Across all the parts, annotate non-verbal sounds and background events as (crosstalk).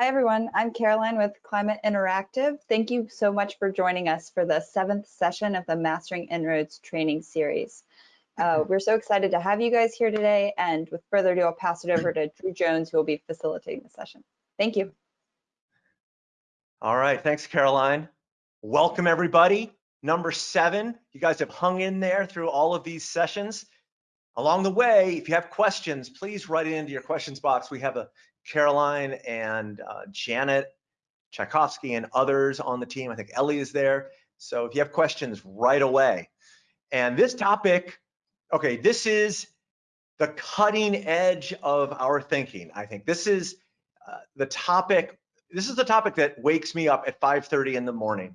Hi, everyone. I'm Caroline with Climate Interactive. Thank you so much for joining us for the seventh session of the Mastering En-ROADS training series. Uh, we're so excited to have you guys here today. And with further ado, I'll pass it over to Drew Jones, who will be facilitating the session. Thank you. All right. Thanks, Caroline. Welcome, everybody. Number seven. You guys have hung in there through all of these sessions. Along the way, if you have questions, please write it into your questions box. We have a Caroline and uh, Janet Tchaikovsky and others on the team. I think Ellie is there. So if you have questions right away. And this topic, okay, this is the cutting edge of our thinking. I think this is uh, the topic, this is the topic that wakes me up at 5.30 in the morning.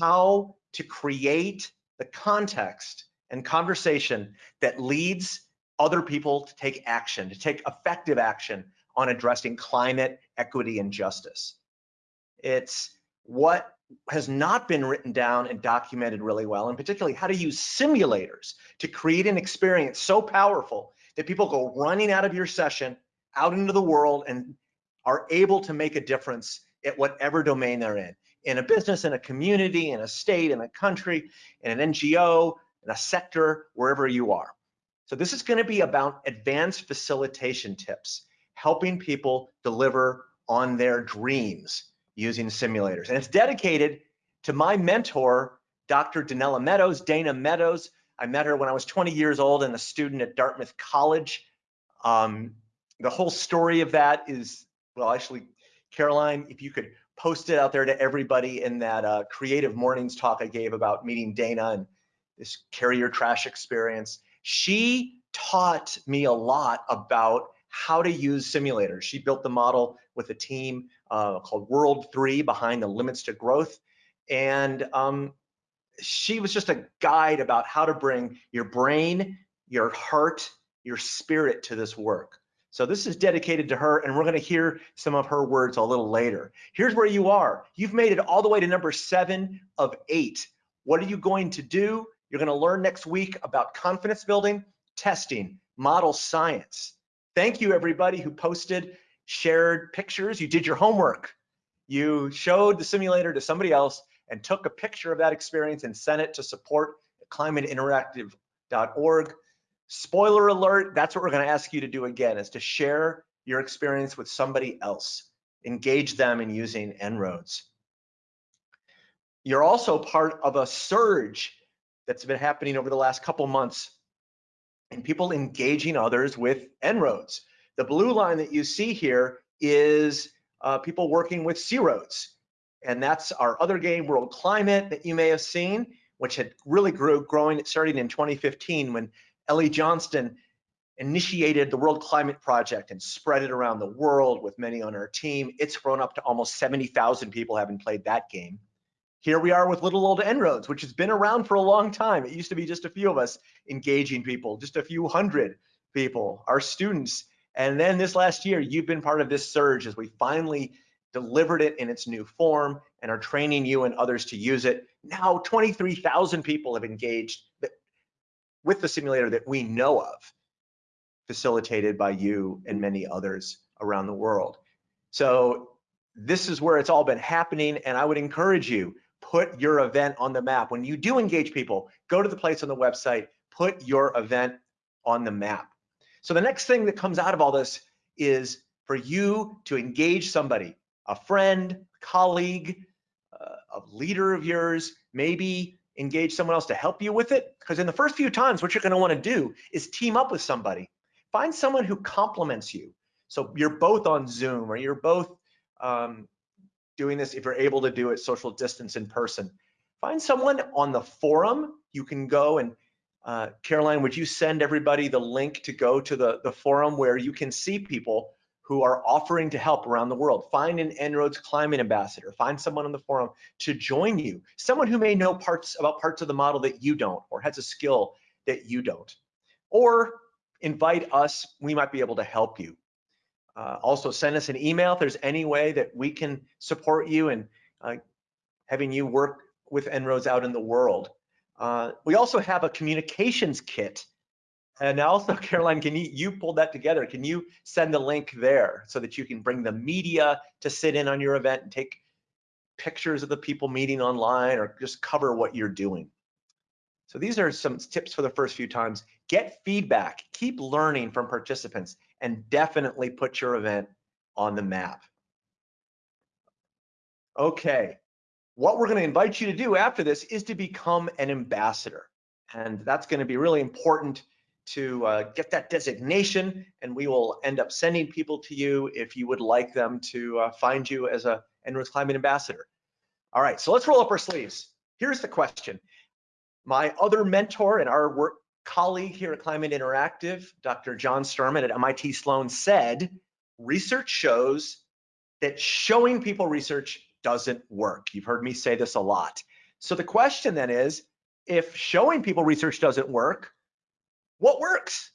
How to create the context and conversation that leads other people to take action, to take effective action on addressing climate, equity, and justice. It's what has not been written down and documented really well, and particularly how to use simulators to create an experience so powerful that people go running out of your session, out into the world, and are able to make a difference at whatever domain they're in, in a business, in a community, in a state, in a country, in an NGO, in a sector, wherever you are. So this is gonna be about advanced facilitation tips helping people deliver on their dreams using simulators. And it's dedicated to my mentor, Dr. Danella Meadows, Dana Meadows. I met her when I was 20 years old and a student at Dartmouth College. Um, the whole story of that is, well, actually, Caroline, if you could post it out there to everybody in that uh, creative mornings talk I gave about meeting Dana and this carrier trash experience. She taught me a lot about how to use simulators. She built the model with a team uh, called World 3 behind the limits to growth. And um, she was just a guide about how to bring your brain, your heart, your spirit to this work. So this is dedicated to her, and we're going to hear some of her words a little later. Here's where you are. You've made it all the way to number seven of eight. What are you going to do? You're going to learn next week about confidence building, testing, model science. Thank you everybody who posted, shared pictures. You did your homework. You showed the simulator to somebody else and took a picture of that experience and sent it to support climateinteractive.org. Spoiler alert, that's what we're gonna ask you to do again, is to share your experience with somebody else. Engage them in using En-ROADS. You're also part of a surge that's been happening over the last couple months and people engaging others with En-ROADS. The blue line that you see here is uh, people working with C-ROADS. And that's our other game, World Climate, that you may have seen, which had really grew, growing, starting in 2015 when Ellie Johnston initiated the World Climate Project and spread it around the world with many on our team. It's grown up to almost 70,000 people having played that game. Here we are with little old En-ROADS, which has been around for a long time. It used to be just a few of us engaging people, just a few hundred people, our students. And then this last year, you've been part of this surge as we finally delivered it in its new form and are training you and others to use it. Now 23,000 people have engaged with the simulator that we know of, facilitated by you and many others around the world. So this is where it's all been happening and I would encourage you put your event on the map. When you do engage people, go to the place on the website, put your event on the map. So the next thing that comes out of all this is for you to engage somebody, a friend, colleague, uh, a leader of yours, maybe engage someone else to help you with it. Because in the first few times, what you're gonna wanna do is team up with somebody. Find someone who complements you. So you're both on Zoom or you're both um, doing this if you're able to do it social distance in person. Find someone on the forum. You can go and uh, Caroline, would you send everybody the link to go to the, the forum where you can see people who are offering to help around the world. Find an En-ROADS climate ambassador. Find someone on the forum to join you. Someone who may know parts about parts of the model that you don't or has a skill that you don't. Or invite us, we might be able to help you. Uh, also send us an email if there's any way that we can support you and uh, having you work with En-ROADS out in the world. Uh, we also have a communications kit And also, (laughs) Caroline, can you, you pulled that together. Can you send the link there so that you can bring the media to sit in on your event and take pictures of the people meeting online or just cover what you're doing? So these are some tips for the first few times. Get feedback, keep learning from participants, and definitely put your event on the map. Okay, what we're gonna invite you to do after this is to become an ambassador. And that's gonna be really important to uh, get that designation and we will end up sending people to you if you would like them to uh, find you as a En-ROADS Climate Ambassador. All right, so let's roll up our sleeves. Here's the question. My other mentor and our work colleague here at Climate Interactive, Dr. John Sterman at MIT Sloan said, research shows that showing people research doesn't work. You've heard me say this a lot. So the question then is, if showing people research doesn't work, what works?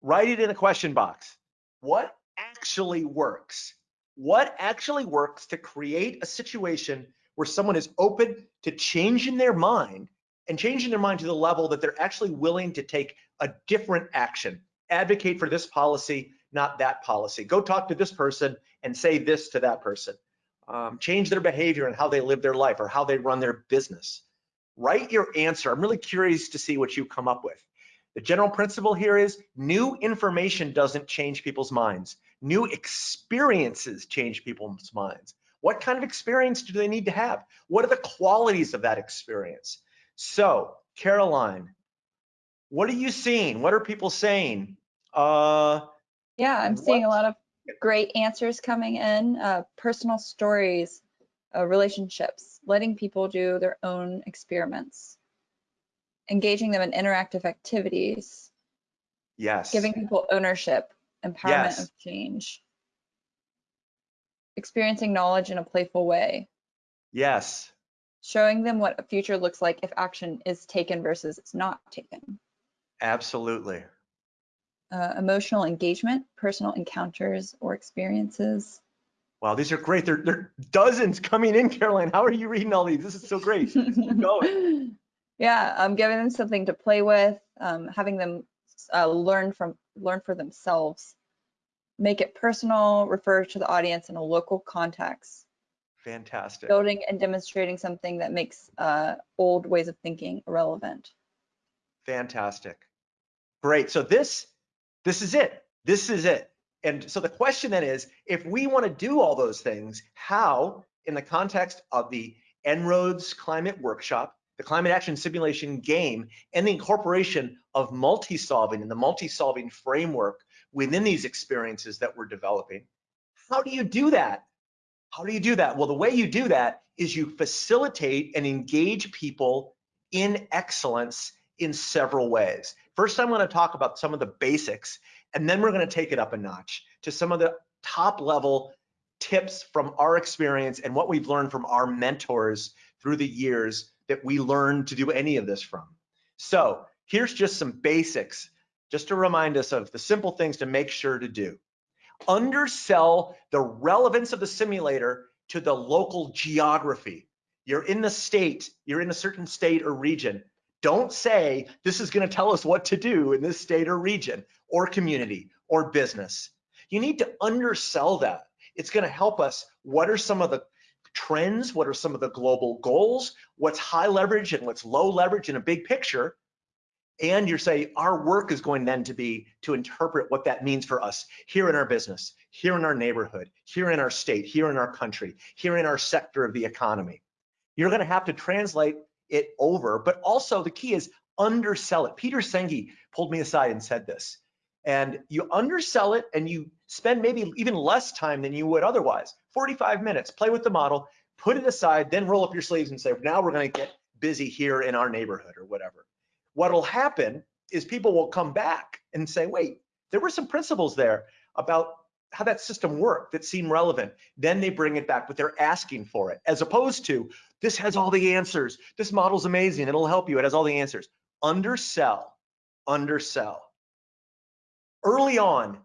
Write it in a question box. What actually works? What actually works to create a situation where someone is open to changing their mind and changing their mind to the level that they're actually willing to take a different action, advocate for this policy, not that policy. Go talk to this person and say this to that person. Um, change their behavior and how they live their life or how they run their business. Write your answer. I'm really curious to see what you come up with. The general principle here is new information doesn't change people's minds. New experiences change people's minds. What kind of experience do they need to have? What are the qualities of that experience? So, Caroline, what are you seeing? What are people saying? Uh, yeah, I'm seeing a lot of great answers coming in, uh, personal stories, uh, relationships, letting people do their own experiments engaging them in interactive activities. Yes. Giving people ownership, empowerment yes. of change. Experiencing knowledge in a playful way. Yes. Showing them what a future looks like if action is taken versus it's not taken. Absolutely. Uh, emotional engagement, personal encounters or experiences. Wow, these are great. There, there are dozens coming in, Caroline. How are you reading all these? This is so great. (laughs) Going. Yeah, I'm um, giving them something to play with, um, having them uh, learn from learn for themselves, make it personal, refer to the audience in a local context. Fantastic. Building and demonstrating something that makes uh, old ways of thinking irrelevant. Fantastic. Great. So this this is it. This is it. And so the question then is, if we want to do all those things, how, in the context of the En-ROADS Climate Workshop, the climate action simulation game, and the incorporation of multi-solving and the multi-solving framework within these experiences that we're developing. How do you do that? How do you do that? Well, the way you do that is you facilitate and engage people in excellence in several ways. First, I'm going to talk about some of the basics, and then we're going to take it up a notch to some of the top level tips from our experience and what we've learned from our mentors through the years that we learned to do any of this from. So here's just some basics, just to remind us of the simple things to make sure to do. Undersell the relevance of the simulator to the local geography. You're in the state, you're in a certain state or region. Don't say this is going to tell us what to do in this state or region or community or business. You need to undersell that. It's going to help us. What are some of the trends, what are some of the global goals, what's high leverage and what's low leverage in a big picture. And you're saying our work is going then to be to interpret what that means for us here in our business, here in our neighborhood, here in our state, here in our country, here in our sector of the economy. You're going to have to translate it over, but also the key is undersell it. Peter Senge pulled me aside and said this and you undersell it and you spend maybe even less time than you would otherwise 45 minutes play with the model put it aside then roll up your sleeves and say now we're going to get busy here in our neighborhood or whatever what'll happen is people will come back and say wait there were some principles there about how that system worked that seem relevant. Then they bring it back but they're asking for it as opposed to this has all the answers. This model's amazing. It'll help you. It has all the answers. Undersell. Undersell. Early on,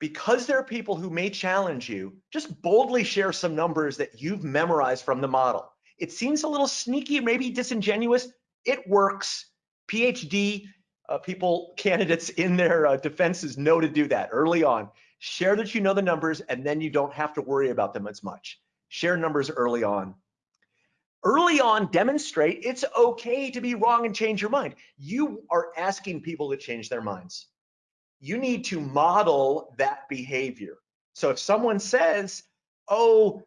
because there are people who may challenge you, just boldly share some numbers that you've memorized from the model. It seems a little sneaky, maybe disingenuous. It works. PhD uh, people, candidates in their uh, defenses know to do that early on. Share that you know the numbers and then you don't have to worry about them as much. Share numbers early on. Early on, demonstrate it's okay to be wrong and change your mind. You are asking people to change their minds. You need to model that behavior. So if someone says, oh,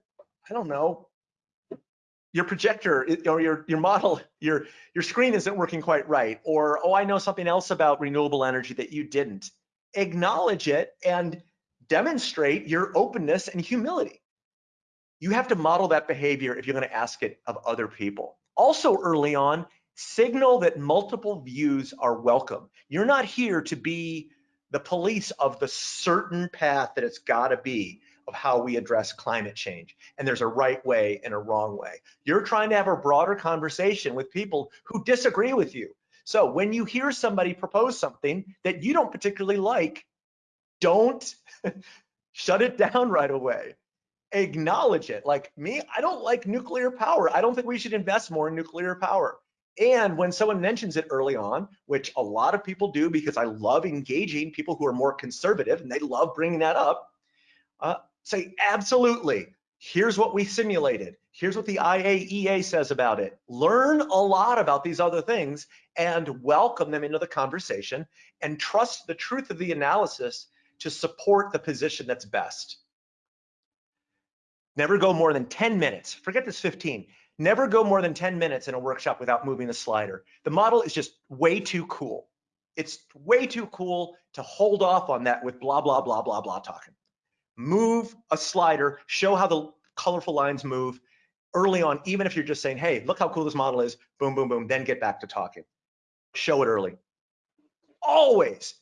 I don't know, your projector or your your model your your screen isn't working quite right or oh i know something else about renewable energy that you didn't. Acknowledge it and demonstrate your openness and humility. You have to model that behavior if you're going to ask it of other people. Also early on signal that multiple views are welcome. You're not here to be the police of the certain path that it's got to be of how we address climate change. And there's a right way and a wrong way. You're trying to have a broader conversation with people who disagree with you. So when you hear somebody propose something that you don't particularly like, don't (laughs) shut it down right away. Acknowledge it. Like me, I don't like nuclear power. I don't think we should invest more in nuclear power. And when someone mentions it early on, which a lot of people do because I love engaging people who are more conservative and they love bringing that up, uh, say, absolutely, here's what we simulated. Here's what the IAEA says about it. Learn a lot about these other things and welcome them into the conversation and trust the truth of the analysis to support the position that's best. Never go more than 10 minutes. Forget this 15. Never go more than 10 minutes in a workshop without moving the slider. The model is just way too cool. It's way too cool to hold off on that with blah, blah, blah, blah, blah talking move a slider, show how the colorful lines move early on, even if you're just saying, hey, look how cool this model is, boom, boom, boom, then get back to talking. Show it early. Always,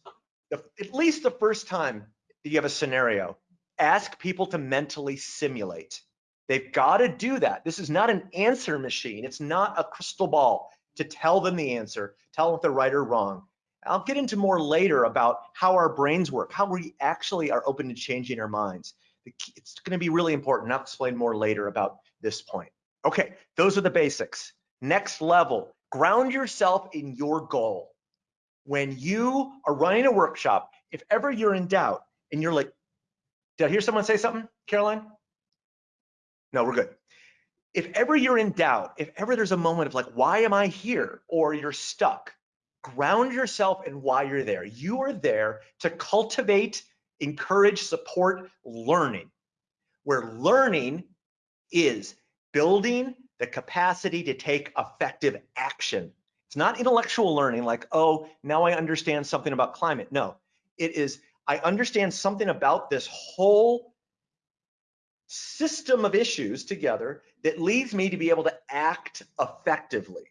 at least the first time that you have a scenario, ask people to mentally simulate. They've got to do that. This is not an answer machine. It's not a crystal ball to tell them the answer, tell them if they're right or wrong. I'll get into more later about how our brains work, how we actually are open to changing our minds. It's going to be really important. I'll explain more later about this point. Okay, those are the basics. Next level, ground yourself in your goal. When you are running a workshop, if ever you're in doubt and you're like, did I hear someone say something, Caroline? No, we're good. If ever you're in doubt, if ever there's a moment of like, why am I here? Or you're stuck, ground yourself in why you're there. You are there to cultivate, encourage, support learning, where learning is building the capacity to take effective action. It's not intellectual learning like, oh, now I understand something about climate. No, it is, I understand something about this whole system of issues together that leads me to be able to act effectively.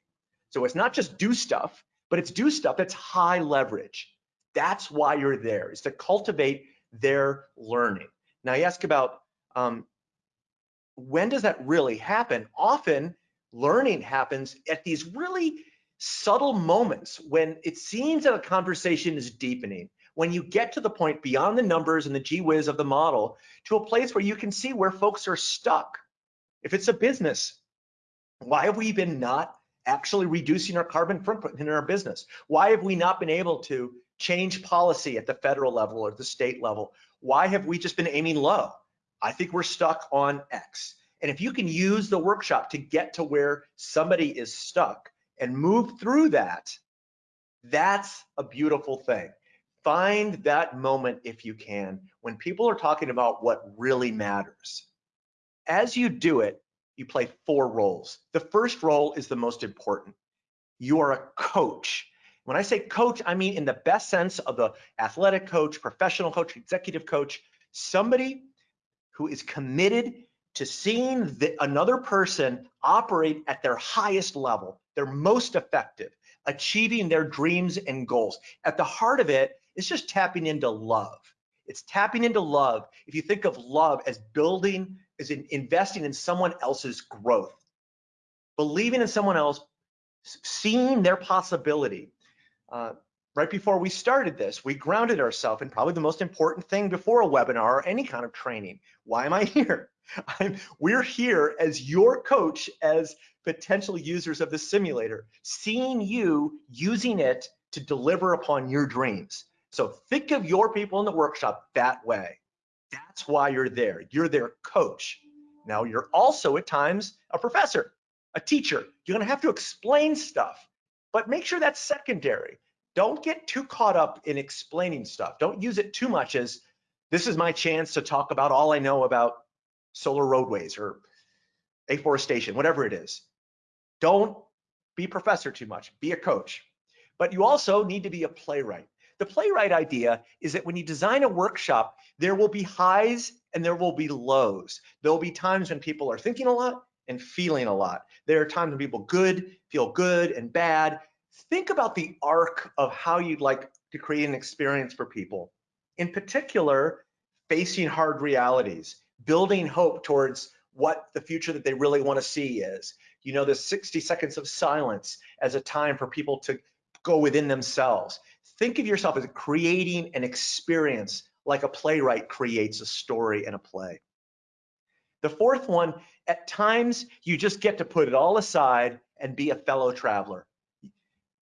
So it's not just do stuff, but it's do stuff that's high leverage. That's why you're there, is to cultivate their learning. Now you ask about um, when does that really happen? Often learning happens at these really subtle moments when it seems that a conversation is deepening, when you get to the point beyond the numbers and the gee whiz of the model to a place where you can see where folks are stuck. If it's a business, why have we been not actually reducing our carbon footprint in our business? Why have we not been able to change policy at the federal level or the state level? Why have we just been aiming low? I think we're stuck on X. And if you can use the workshop to get to where somebody is stuck and move through that, that's a beautiful thing. Find that moment if you can when people are talking about what really matters. As you do it, you play four roles. The first role is the most important. You are a coach. When I say coach, I mean in the best sense of the athletic coach, professional coach, executive coach, somebody who is committed to seeing the, another person operate at their highest level, their most effective, achieving their dreams and goals. At the heart of it, is just tapping into love. It's tapping into love. If you think of love as building is in investing in someone else's growth, believing in someone else, seeing their possibility. Uh, right before we started this, we grounded ourselves in probably the most important thing before a webinar or any kind of training. Why am I (laughs) here? I'm, we're here as your coach, as potential users of the simulator, seeing you using it to deliver upon your dreams. So think of your people in the workshop that way. That's why you're there. You're their coach. Now you're also at times a professor, a teacher. You're gonna have to explain stuff, but make sure that's secondary. Don't get too caught up in explaining stuff. Don't use it too much as this is my chance to talk about all I know about solar roadways or afforestation, whatever it is. Don't be professor too much, be a coach. But you also need to be a playwright. The playwright idea is that when you design a workshop, there will be highs and there will be lows. There will be times when people are thinking a lot and feeling a lot. There are times when people good, feel good and bad. Think about the arc of how you'd like to create an experience for people. In particular, facing hard realities, building hope towards what the future that they really want to see is. You know, the 60 seconds of silence as a time for people to go within themselves. Think of yourself as creating an experience like a playwright creates a story and a play. The fourth one, at times you just get to put it all aside and be a fellow traveler.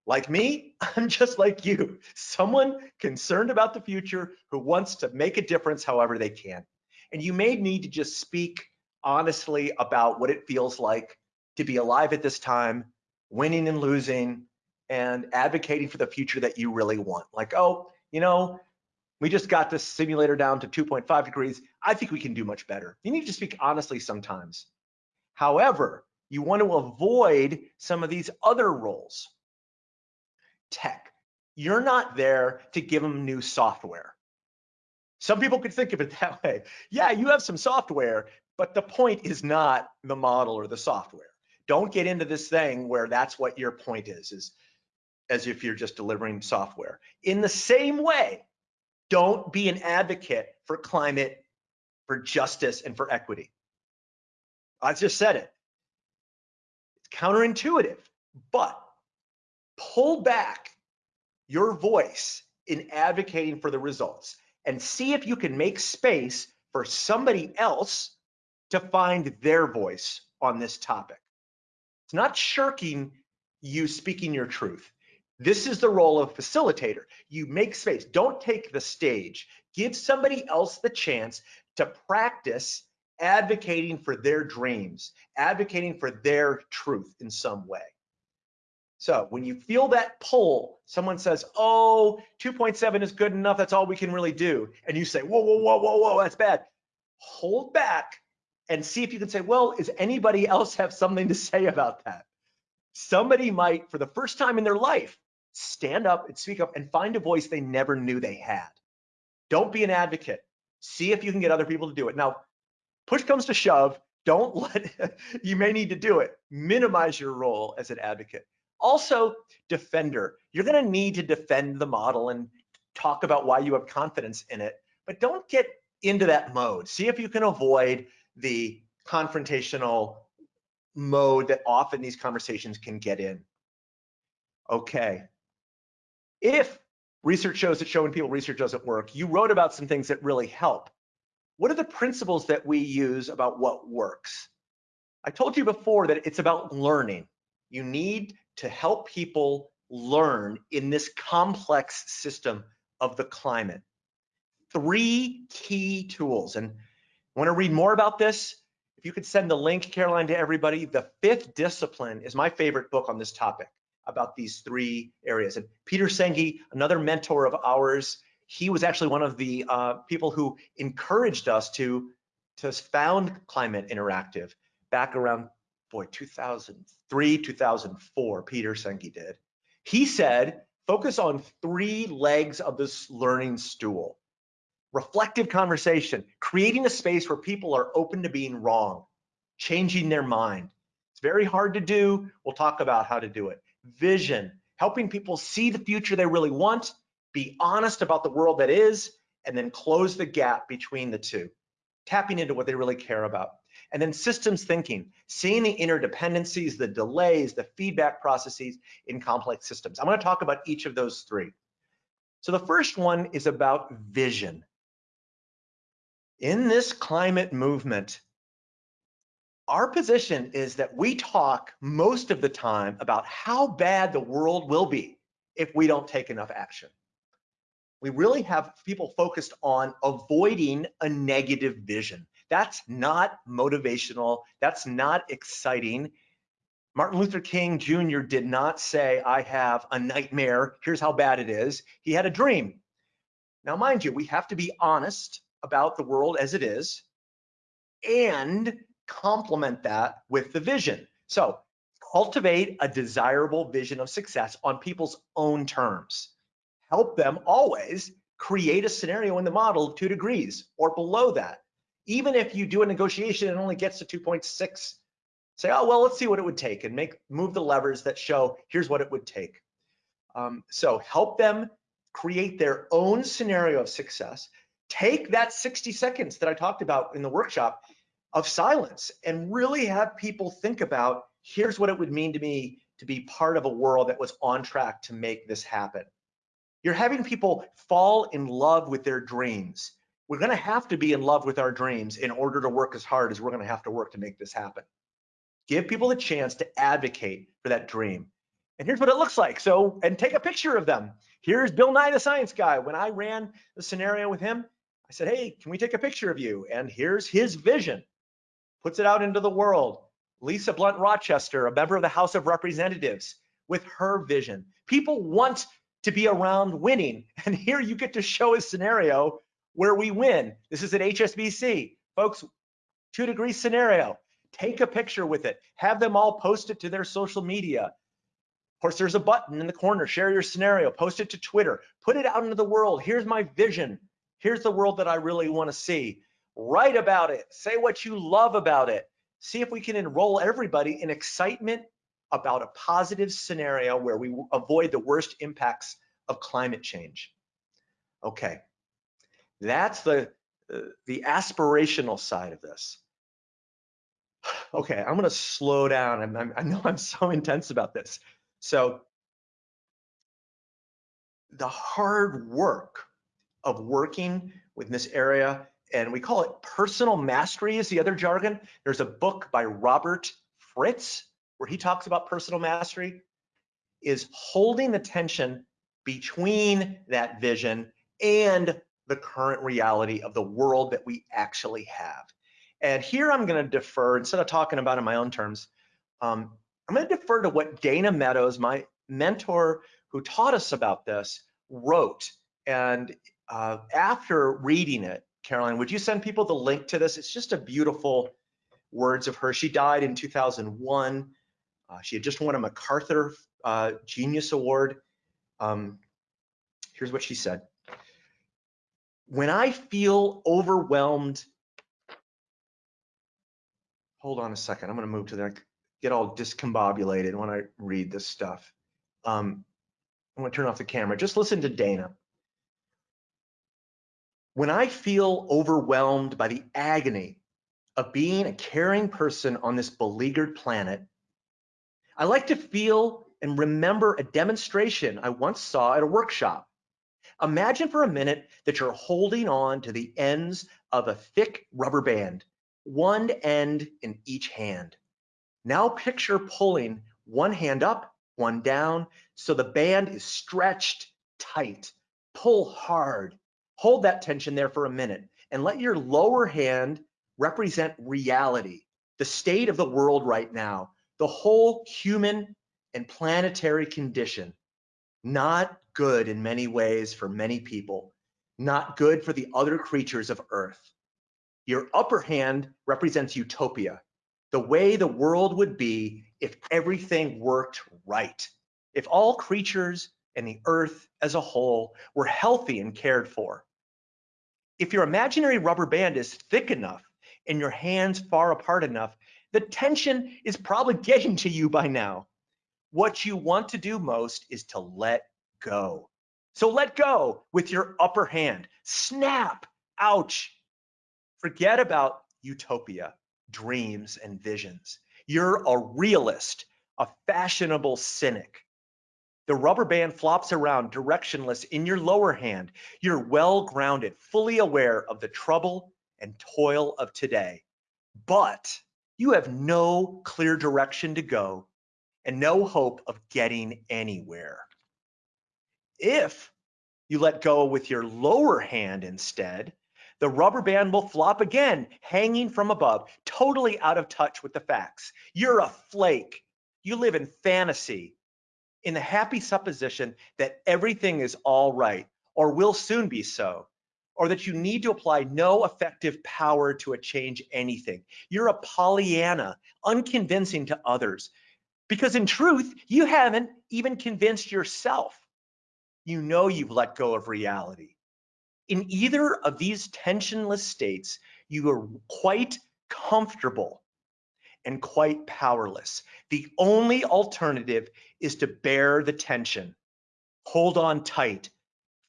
Like me, (laughs) I'm just like you, someone concerned about the future who wants to make a difference however they can. And you may need to just speak honestly about what it feels like to be alive at this time, winning and losing, and advocating for the future that you really want. Like, oh, you know, we just got this simulator down to 2.5 degrees. I think we can do much better. You need to speak honestly sometimes. However, you want to avoid some of these other roles. Tech. You're not there to give them new software. Some people could think of it (laughs) that way. Yeah, you have some software, but the point is not the model or the software. Don't get into this thing where that's what your point is, is as if you're just delivering software. In the same way, don't be an advocate for climate, for justice, and for equity. I just said it. It's counterintuitive, but pull back your voice in advocating for the results and see if you can make space for somebody else to find their voice on this topic. It's not shirking you speaking your truth. This is the role of facilitator. You make space. Don't take the stage. Give somebody else the chance to practice advocating for their dreams, advocating for their truth in some way. So when you feel that pull, someone says, oh, 2.7 is good enough, that's all we can really do. And you say, whoa, whoa, whoa, whoa, whoa, that's bad. Hold back and see if you can say, well, is anybody else have something to say about that? Somebody might, for the first time in their life, stand up and speak up and find a voice they never knew they had. Don't be an advocate. See if you can get other people to do it. Now, push comes to shove, don't (laughs) let, you may need to do it. Minimize your role as an advocate. Also, defender. You're gonna need to defend the model and talk about why you have confidence in it, but don't get into that mode. See if you can avoid the confrontational mode that often these conversations can get in. Okay, if research shows that showing people research doesn't work, you wrote about some things that really help. What are the principles that we use about what works? I told you before that it's about learning. You need to help people learn in this complex system of the climate. Three key tools. And want to read more about this? If you could send the link, Caroline, to everybody, The Fifth Discipline is my favorite book on this topic about these three areas. And Peter Senge, another mentor of ours, he was actually one of the uh, people who encouraged us to, to found Climate Interactive back around, boy, 2003, 2004, Peter Senge did. He said, focus on three legs of this learning stool. Reflective conversation, creating a space where people are open to being wrong, changing their mind. It's very hard to do. We'll talk about how to do it vision, helping people see the future they really want, be honest about the world that is, and then close the gap between the two, tapping into what they really care about. And then systems thinking, seeing the interdependencies, the delays, the feedback processes in complex systems. I'm gonna talk about each of those three. So the first one is about vision. In this climate movement, our position is that we talk most of the time about how bad the world will be if we don't take enough action. We really have people focused on avoiding a negative vision. That's not motivational. That's not exciting. Martin Luther King Jr. did not say, I have a nightmare. Here's how bad it is. He had a dream. Now, mind you, we have to be honest about the world as it is and complement that with the vision. So cultivate a desirable vision of success on people's own terms. Help them always create a scenario in the model of two degrees or below that. Even if you do a negotiation and only gets to 2.6, say, oh, well, let's see what it would take and make move the levers that show here's what it would take. Um, so help them create their own scenario of success. Take that 60 seconds that I talked about in the workshop of silence and really have people think about here's what it would mean to me to be part of a world that was on track to make this happen. You're having people fall in love with their dreams. We're going to have to be in love with our dreams in order to work as hard as we're going to have to work to make this happen. Give people the chance to advocate for that dream. And here's what it looks like. So, and take a picture of them. Here's Bill Nye the Science Guy. When I ran the scenario with him, I said, hey, can we take a picture of you? And here's his vision puts it out into the world. Lisa Blunt Rochester, a member of the House of Representatives, with her vision. People want to be around winning. (laughs) And here you get to show a scenario where we win. This is at HSBC. Folks, two degree scenario. Take a picture with it. Have them all post it to their social media. Of course, there's a button in the corner, share your scenario, post it to Twitter, put it out into the world. Here's my vision. Here's the world that I really want to see write about it, say what you love about it. See if we can enroll everybody in excitement about a positive scenario where we avoid the worst impacts of climate change. Okay, that's the, the aspirational side of this. Okay, I'm gonna slow down. I'm, I'm, I know I'm so (laughs) intense about this. So the hard work of working with this area and we call it personal mastery is the other jargon. There's a book by Robert Fritz where he talks about personal mastery is holding the tension between that vision and the current reality of the world that we actually have. And here I'm going to defer, instead of talking about in my own terms, um, I'm going to defer to what Dana Meadows, my mentor who taught us about this, wrote. And uh, after reading it, Caroline, would you send people the link to this? It's just a beautiful words of her. She died in 2001. Uh, she had just won a MacArthur uh, Genius Award. Um, here's what she said. When I feel overwhelmed, hold on a second. I'm going to move to there. Get all discombobulated when I read this stuff. Um, I'm to turn off the camera. Just listen to Dana. When I feel overwhelmed by the agony of being a caring person on this beleaguered planet, I like to feel and remember a demonstration I once saw at a workshop. Imagine for a minute that you're holding on to the ends of a thick rubber band, one end in each hand. Now picture pulling one hand up, one down, so the band is stretched tight. Pull hard Hold that tension there for a minute and let your lower hand represent reality, the state of the world right now, the whole human and planetary condition. Not good in many ways for many people, not good for the other creatures of Earth. Your upper hand represents utopia, the way the world would be if everything worked right, if all creatures and the Earth as a whole were healthy and cared for if your imaginary rubber band is thick enough and your hands far apart enough, the tension is probably (laughs) getting to you by now. What you want to do most is to let go. So let go with your upper hand. Snap. Ouch. Forget about utopia, dreams, and visions. You're a realist, a fashionable cynic. The rubber band flops around directionless in your lower hand. You're well grounded, fully aware of the trouble and toil of today. But you have no clear direction to go and no hope of getting anywhere. If you let go with your lower hand instead, the rubber band will flop again, hanging from above, totally out of touch with the facts. You're a flake. You live in fantasy, in the happy supposition that everything is all right or will soon be so, or that you need to apply no effective power to a change anything. You're a Pollyanna, unconvincing to others, because in truth, you haven't even convinced yourself. You know you've let go of reality. In either of these tensionless states, you are quite comfortable and quite powerless. The only alternative is to bear the tension, hold on tight,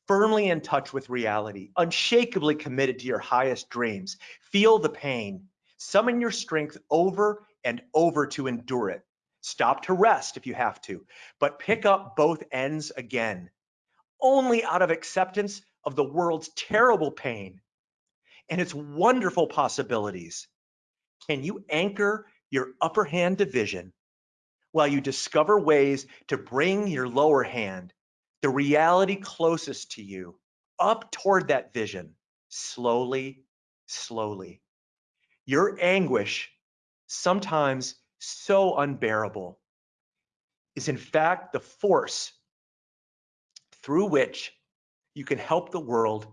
firmly in touch with reality, unshakably committed to your highest dreams. Feel the pain, summon your strength over and over to endure it. Stop to rest if you have to, but pick up both ends again, only out of acceptance of the world's terrible pain and its wonderful possibilities. Can you anchor your upper hand division while you discover ways to bring your lower hand, the reality closest to you, up toward that vision, slowly, slowly. Your anguish, sometimes so unbearable, is in fact the force through which you can help the world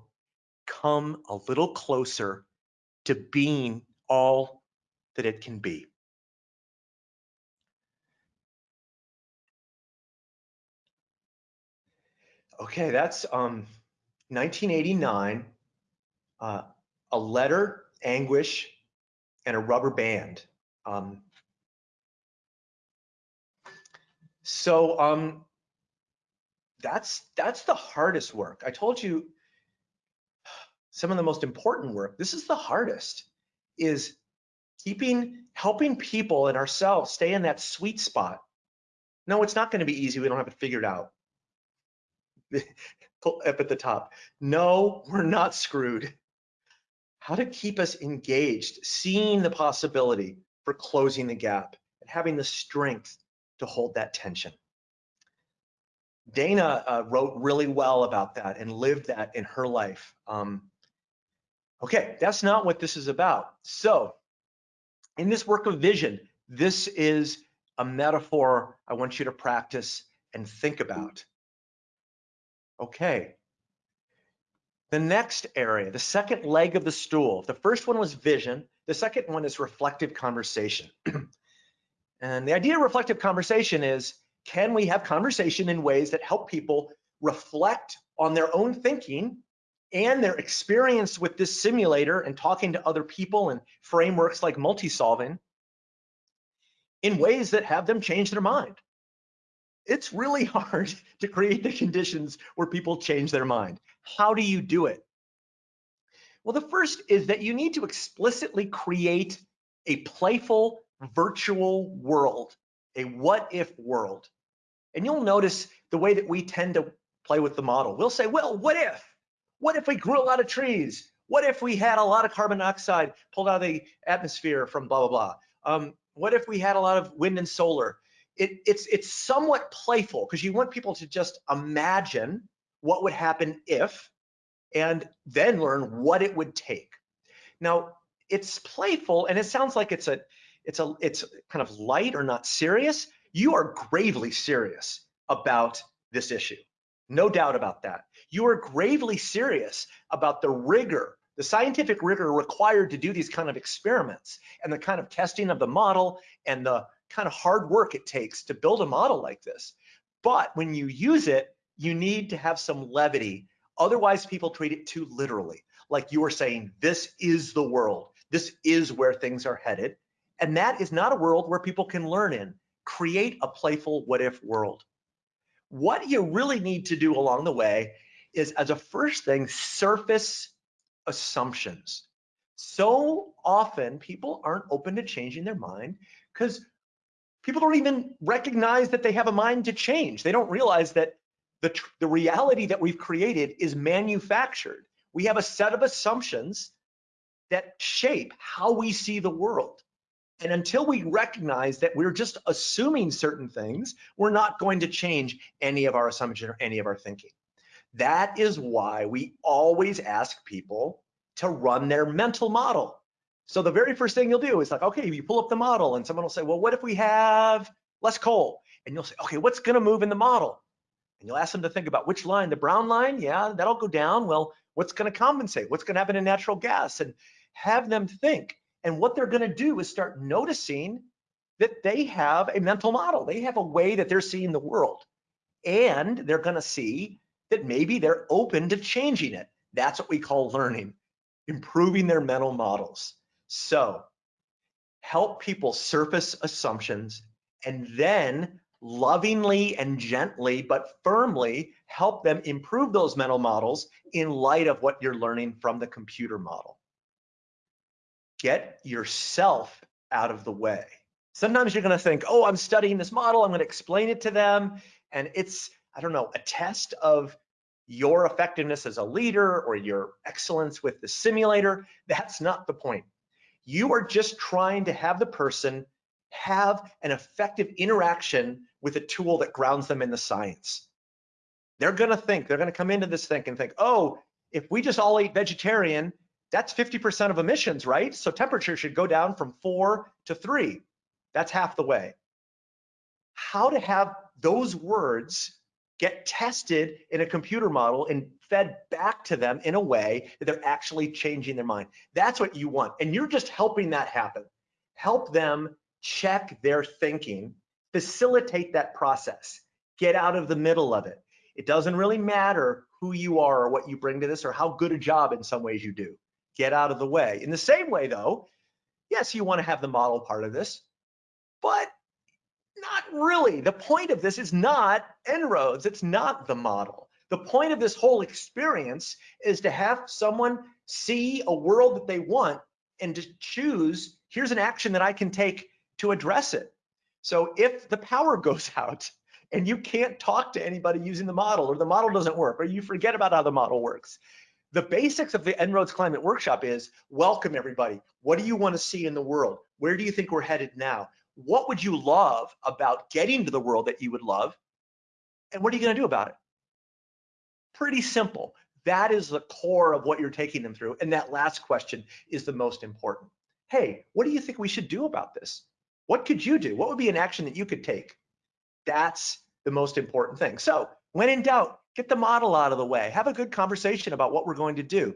come a little closer to being all that it can be. Okay, that's um, 1989, uh, a letter, anguish, and a rubber band. Um, so um, that's that's the hardest work. I told you some of the most important work. This is the hardest, is keeping, helping people and ourselves stay in that sweet spot. No, it's not going to be easy. We don't have it figured out (laughs) up at the top. No, we're not screwed. How to keep us engaged, seeing the possibility for closing the gap and having the strength to hold that tension. Dana uh, wrote really well about that and lived that in her life. Um, okay, that's not what this is about. So in this work of vision, this is a metaphor I want you to practice and think about. Okay. The next area, the second leg of the stool, the first one was vision. The second one is reflective conversation. (clears throat) and the idea of reflective conversation is, can we have conversation in ways that help people reflect on their own thinking and their experience with this simulator and talking to other people and frameworks like multi-solving in ways that have them change their mind it's really (laughs) hard to create the conditions where people change their mind. How do you do it? Well, the first is that you need to explicitly create a playful virtual world, a what if world. And you'll notice the way that we tend to play with the model. We'll say, well, what if? What if we grew a lot of trees? What if we had a lot of carbon dioxide pulled out of the atmosphere from blah, blah, blah? Um, what if we had a lot of wind and solar? It, it's it's somewhat playful because you want people to just imagine what would happen if, and then learn what it would take. Now it's playful and it sounds like it's a it's a it's kind of light or not serious. You are gravely serious about this issue. No doubt about that. You are gravely serious about the rigor, the scientific rigor required to do these kind of experiments and the kind of testing of the model and the kind of hard work it takes to build a model like this. But when you use it, you need to have some levity. Otherwise, people treat it too literally. Like you were saying, this is the world. This is where things are headed. And that is not a world where people can learn in. Create a playful what if world. What you really need to do along the way is, as a first thing, surface assumptions. So often people aren't open to changing their mind because people don't even recognize that they have a mind to change. They don't realize that the, the reality that we've created is manufactured. We have a set of assumptions that shape how we see the world. And until we recognize that we're just assuming certain things, we're not going to change any of our assumptions or any of our thinking. That is why we always ask people to run their mental model. So the very first thing you'll do is like, okay, you pull up the model and someone will say, well, what if we have less coal? And you'll say, okay, what's gonna move in the model? And you'll ask them to think about which line, the brown line, yeah, that'll go down. Well, what's gonna compensate? What's gonna happen in natural gas? And have them think. And what they're gonna do is start noticing that they have a mental model. They have a way that they're seeing the world. And they're gonna see that maybe they're open to changing it. That's what we call learning, improving their mental models. So help people surface assumptions and then lovingly and gently but firmly help them improve those mental models in light of what you're learning from the computer model. Get yourself out of the way. Sometimes you're going to think, oh, I'm studying this model, I'm going to explain it to them, and it's, I don't know, a test of your effectiveness as a leader or your excellence with the simulator. That's not the point. You are just trying to have the person have an effective interaction with a tool that grounds them in the science. They're gonna think, they're gonna come into this thing and think, oh, if we just all eat vegetarian, that's 50% of emissions, right? So temperature should go down from four to three. That's half the way. How to have those words get tested in a computer model and fed back to them in a way that they're actually changing their mind. That's what you want. And you're just helping that happen. Help them check their thinking, facilitate that process, get out of the middle of it. It doesn't really matter who you are or what you bring to this or how good a job in some ways you do. Get out of the way. In the same way though, yes, you want to have the model part of this, but not really. The point of this is not En-ROADS. It's not the model. The point of this whole experience is to have someone see a world that they want and to choose, here's an action that I can take to address it. So if the power (laughs) goes out and you can't talk to anybody using the model or the model doesn't work or you forget about how the model works, the basics of the En-ROADS Climate Workshop is welcome everybody. What do you want to see in the world? Where do you think we're headed now? What would you love about getting to the world that you would love? And what are you going to do about it? Pretty simple. That is the core of what you're taking them through. And that last question is the most important. Hey, what do you think we should do about this? What could you do? What would be an action that you could take? That's the most important thing. So when in doubt, get the model out of the way. Have a good conversation about what we're going to do.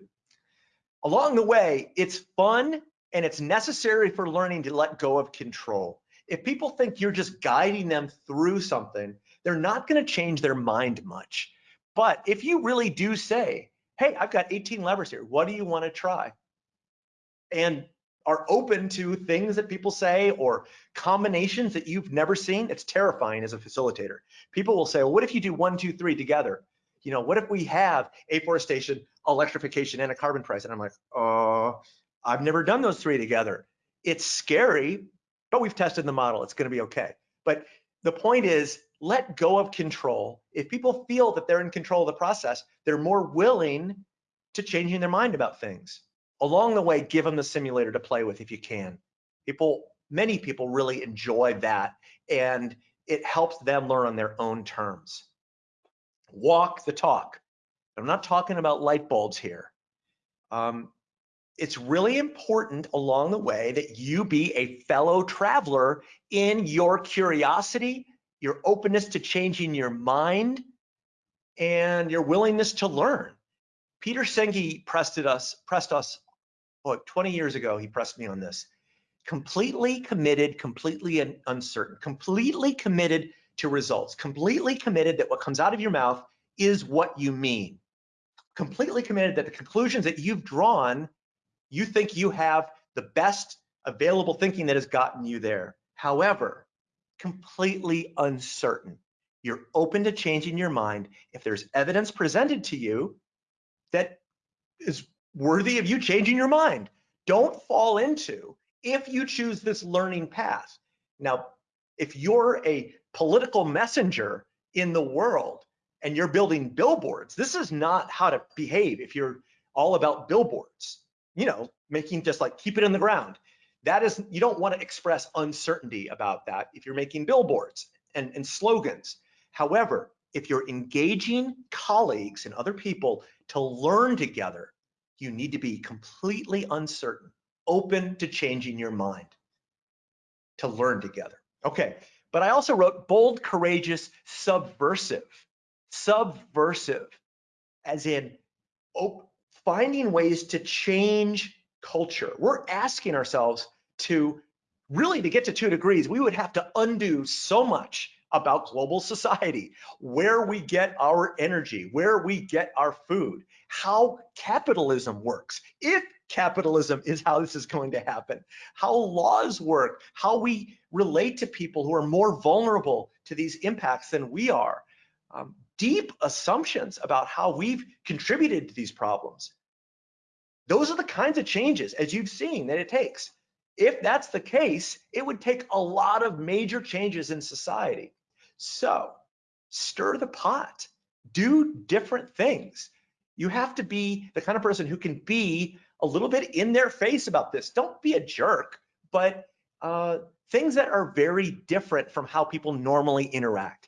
Along the way, it's fun and it's necessary for learning to let go of control. If people think you're just guiding them through something, they're not going to change their mind much. But if you really do say, hey, I've got 18 levers here, what do you want to try? And are open to things that people say or combinations that you've never seen, it's terrifying as a facilitator. People will say, well, what if you do one, two, three together? You know, what if we have afforestation, electrification, and a carbon price? And I'm like, oh, I've never done those three together. It's scary, but we've tested the model. It's going to be okay. But the point is, let go of control. If people feel that they're in control of the process, they're more willing to changing their mind about things. Along the way, give them the simulator to play with if you can. People, many people really enjoy that, and it helps them learn on their own terms. Walk the talk. I'm not talking about light bulbs here. Um, it's really important along the way that you be a fellow traveler in your curiosity, your openness to changing your mind, and your willingness to learn. Peter Senge pressed us, pressed us, oh, 20 years ago, he pressed me on this. Completely committed, completely uncertain, completely committed to results, completely committed that what comes out of your mouth is what you mean, completely committed that the conclusions that you've drawn you think you have the best available thinking that has gotten you there. However, completely uncertain. You're open to changing your mind if there's evidence presented to you that is worthy of you changing your mind. Don't fall into if you choose this learning path. Now, if you're a political messenger in the world and you're building billboards, this is not how to behave if you're all about billboards you know, making just like keep it in the ground. That is, you don't want to express uncertainty about that if you're making billboards and, and slogans. However, if you're engaging colleagues and other people to learn together, you need to be completely uncertain, open to changing your mind, to learn together. Okay, but I also wrote bold, courageous, subversive. Subversive, as in finding ways to change culture. We're asking ourselves to really to get to two degrees, we would have to undo so much about global society, where we get our energy, where we get our food, how capitalism works, if capitalism is how this is going to happen, how laws work, how we relate to people who are more vulnerable to these impacts than we are. Um, deep assumptions about how we've contributed to these problems. Those are the kinds of changes, as you've seen, that it takes. If that's the case, it would take a lot of major changes in society. So stir the pot, do different things. You have to be the kind of person who can be a little bit in their face about this. Don't be a jerk, but uh, things that are very different from how people normally interact.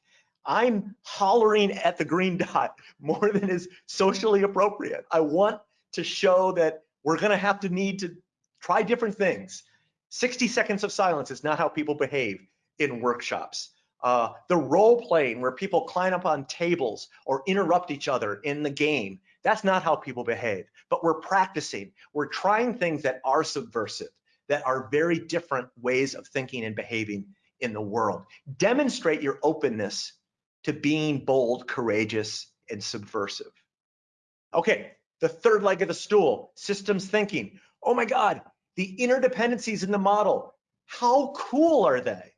I'm hollering at the green (laughs) dot more than is socially appropriate. I want to show that we're gonna have to need to try different things. 60 seconds of silence is not how people behave in workshops. Uh, the role playing where people climb up on tables or interrupt each other in the game, that's not how people behave. But we're practicing, we're trying things that are subversive, that are very different ways of thinking and behaving in the world. Demonstrate your openness to being bold, courageous, and subversive. Okay, the third leg of the stool, systems thinking. Oh my God, the interdependencies in the model. How cool are they?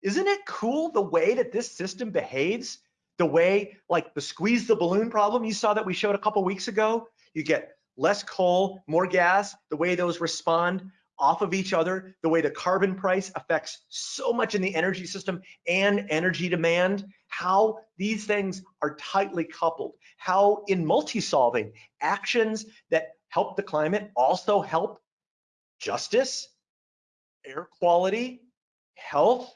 Isn't it cool the way that this system behaves? The way, like the squeeze the balloon problem you saw that we showed a couple weeks ago? You get less coal, more gas, the way those respond off of each other, the way the carbon price affects so much in the energy system and energy demand, how these things are tightly coupled, how in multi-solving, actions that help the climate also help justice, air quality, health,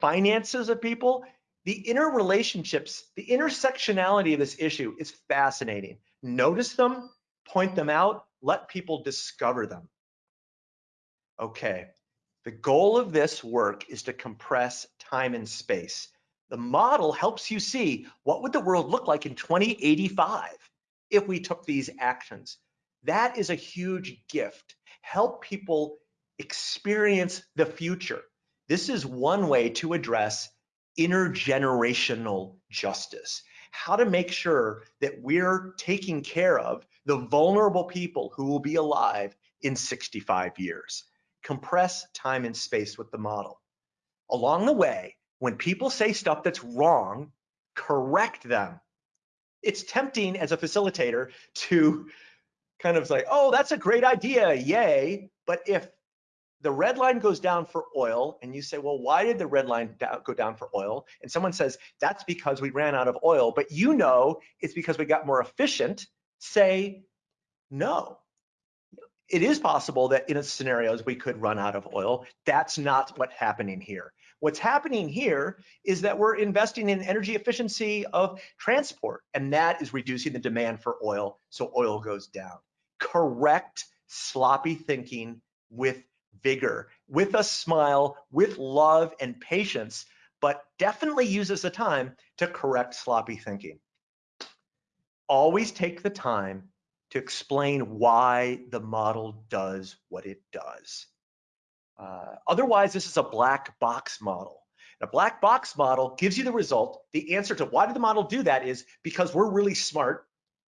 finances of people, the interrelationships, the intersectionality of this issue is fascinating. Notice them, point them out, let people discover them. Okay, the goal of this work is to compress time and space. The model helps you see what would the world look like in 2085 if we took these actions. That is a huge gift. Help people experience the future. This is one way to address intergenerational justice. How to make sure that we're taking care of the vulnerable people who will be alive in 65 years. Compress time and space with the model. Along the way, when people say stuff that's wrong, correct them. It's tempting as a facilitator to kind of say, oh, that's a great idea, yay. But if the red line goes down for oil and you say, well, why did the red line go down for oil? And someone says, that's because we ran out of oil, but you know it's because we got more efficient, say no. It is possible that in scenarios we could run out of oil. That's not what's happening here. What's happening here is that we're investing in energy efficiency of transport, and that is reducing the demand for oil, so oil goes down. Correct sloppy thinking with vigor, with a smile, with love and patience, but definitely uses the time to correct sloppy thinking. Always take the time to explain why the model does what it does. Uh, otherwise, this is a black box model. A black box model gives you the result. The answer to why did the model do that is because we're really smart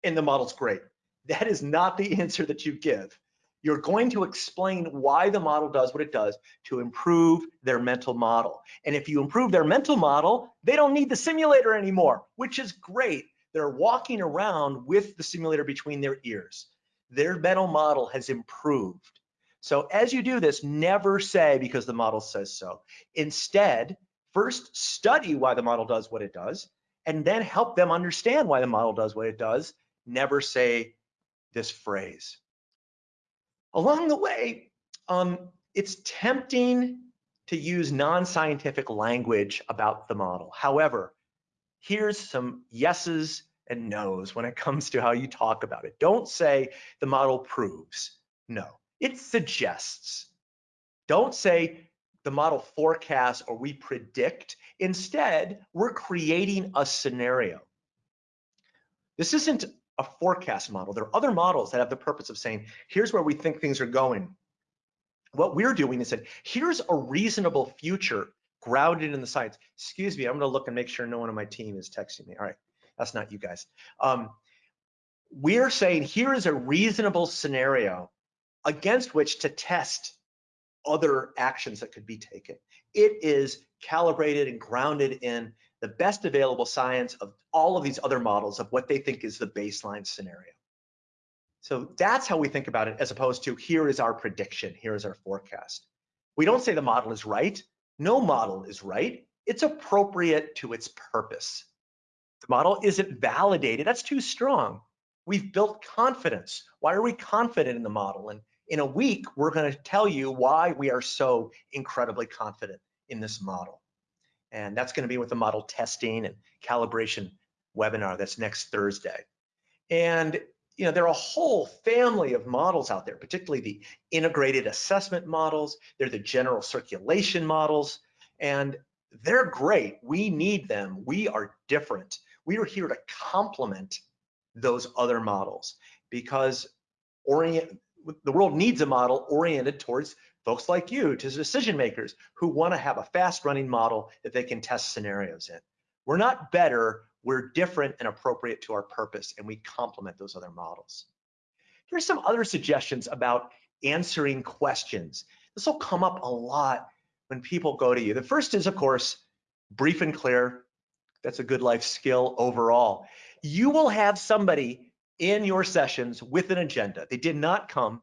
and the model's great. That is not the (laughs) answer that you give. You're going to explain why the model does what it does to improve their mental model. And if you improve their mental model, they don't need the simulator anymore, which is great. They're walking around with the simulator between their ears. Their mental model has improved. So as you do this, never say because the model says so. Instead, first study why the model does what it does, and then help them understand why the model does what it does. Never say this phrase. Along the way, um, it's tempting to use non-scientific language about the model. However, here's some yeses and nos when it comes to how you talk about it. Don't say the model proves. No, it suggests. Don't say the model forecasts or we predict. Instead, we're creating a scenario. This isn't a forecast model. There are other models that have the purpose of saying, here's where we think things are going. What we're doing is that here's a reasonable future grounded in the science. Excuse me, I'm gonna look and make sure no one on my team is texting me. All right, that's not you guys. Um, we're saying here is a reasonable scenario against which to test other actions that could be taken. It is calibrated and grounded in the best available science of all of these other models of what they think is the baseline scenario. So that's how we think about it as opposed to here is our prediction, here is our forecast. We don't say the model is right. No model is right. It's appropriate to its purpose. The model isn't validated. That's too strong. We've built confidence. Why are we confident in the model? And in a week, we're going to tell you why we are so incredibly confident in this model. And that's going to be with the model testing and calibration webinar that's next Thursday. And you know, there are a whole family of models out there, particularly the integrated assessment models. They're the general circulation models, and they're great. We need them. We are different. We are here to complement those other models because orient, the world needs a model oriented towards folks like you, to decision makers who want to have a fast running model that they can test scenarios in. We're not better, we're different and appropriate to our purpose, and we complement those other models. Here's some other suggestions about answering questions. This will come up a lot when people go to you. The first is, of course, brief and clear. That's a good life skill overall. You will have somebody in your sessions with an agenda. They did not come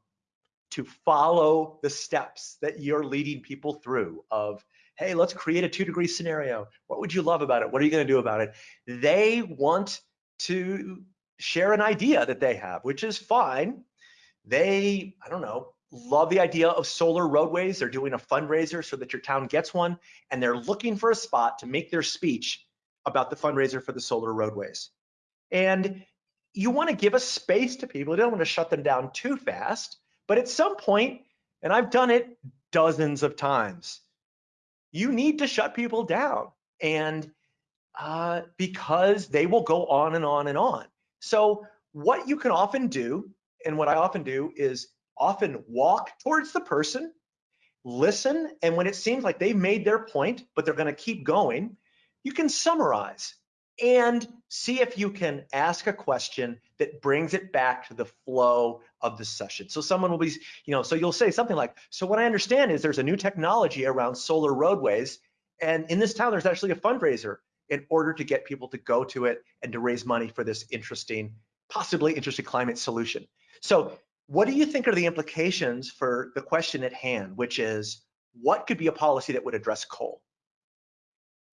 to follow the steps that you're leading people through of, hey, let's create a two degree scenario. What would you love about it? What are you gonna do about it? They want to share an idea that they have, which is fine. They, I don't know, love the idea of solar roadways. They're doing a fundraiser so that your town gets one, and they're looking for a spot to make their speech about the fundraiser for the solar roadways. And you want to give a space to people. You don't want to shut them down too fast. But at some point, and I've done it dozens of times, you need to shut people down. And uh, because they will go on and on and on. So what you can often do, and what I often do is often walk towards the person, listen, and when it seems like they've made their point, but they're gonna keep going, you can summarize and see if you can ask a question that brings it back to the flow of the session. So someone will be, you know, so you'll say something like, so what I understand is there's a new technology around solar roadways, and in this town, there's actually a fundraiser in order to get people to go to it and to raise money for this interesting, possibly interesting climate solution. So what do you think are the implications for the question at hand, which is, what could be a policy that would address coal?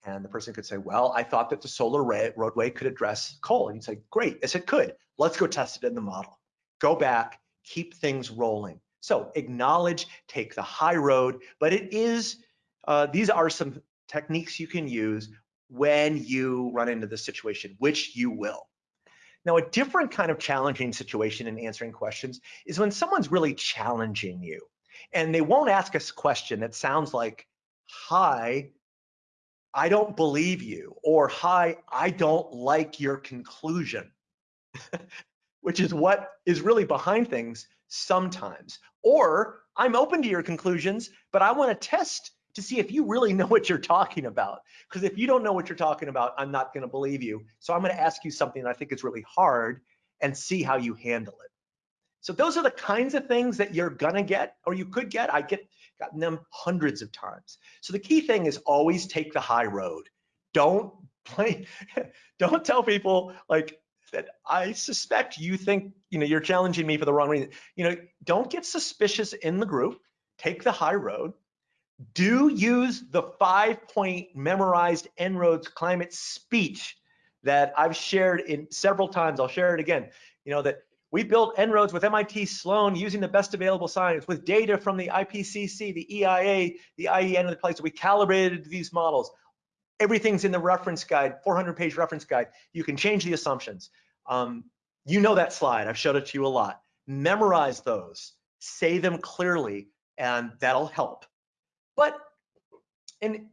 And the person could say, well, I thought that the solar roadway could address coal. And you'd say, great, yes, it could. Let's go test it in the model. Go back, keep things rolling. So acknowledge, take the high road, but it is, uh, these are some techniques you can use when you run into this situation, which you will. Now, a different kind of challenging situation in answering questions is when someone's really challenging you and they won't ask us a question that sounds like, hi, I don't believe you, or hi, I don't like your conclusion, (laughs) which is what is really behind things sometimes. Or I'm open to your conclusions, but I want to test to see if you really know what you're talking about. Because if you don't know what you're talking about, I'm not going to believe you. So I'm going to ask you something I think is really hard and see how you handle it. So those are the kinds of things that you're gonna get or you could get. I get gotten them hundreds of times. So the key thing is always take the high road. Don't play, (laughs) don't tell people like that I suspect you think, you know, you're challenging me for the wrong reason. You know, don't get suspicious in the group. Take the high road. Do use the five point memorized En-ROADS climate speech that I've shared in several times. I'll share it again. You know, that we built En-ROADS with MIT Sloan using the best available science with data from the IPCC, the EIA, the IEA, and the place. We calibrated these models. everything's in the reference guide, 400 page reference guide. You can change the assumptions. Um, you know that slide, I've showed it to you a lot. Memorize those, say them clearly, and that'll help. But, and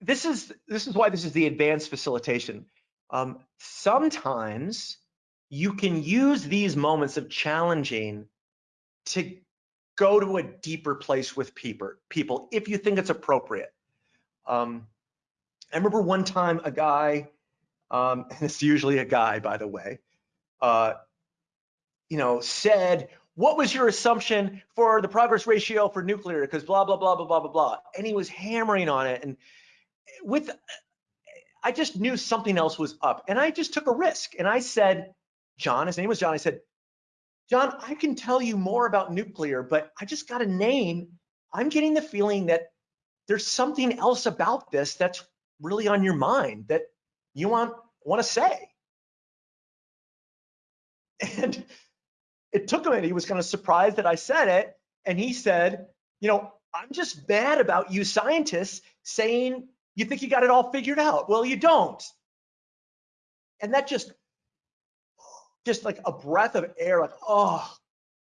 this is, this is why this is the advanced facilitation. Um, sometimes you can use these moments of challenging to go to a deeper place with people, people if you think it's appropriate. Um, I remember one time a guy, um, (laughs) and it's usually a guy, by the way, uh, you know, said, what was your assumption for the progress ratio for nuclear? Because blah, blah, blah, blah, blah, blah, blah. And he was hammering on it. And with, I just knew something else was up. And I just took a risk. And I said, John, his name was John, I said, John, I can tell you more about nuclear, but I just got a name. I'm getting the feeling that there's something else about this that's really on your mind that you want want to say. (laughs) And it took him and he was kind of surprised that I said it. And he said, you know, I'm just mad about you scientists saying you think you got it all figured out. Well, you don't. And that just, just like a breath of air, like, oh,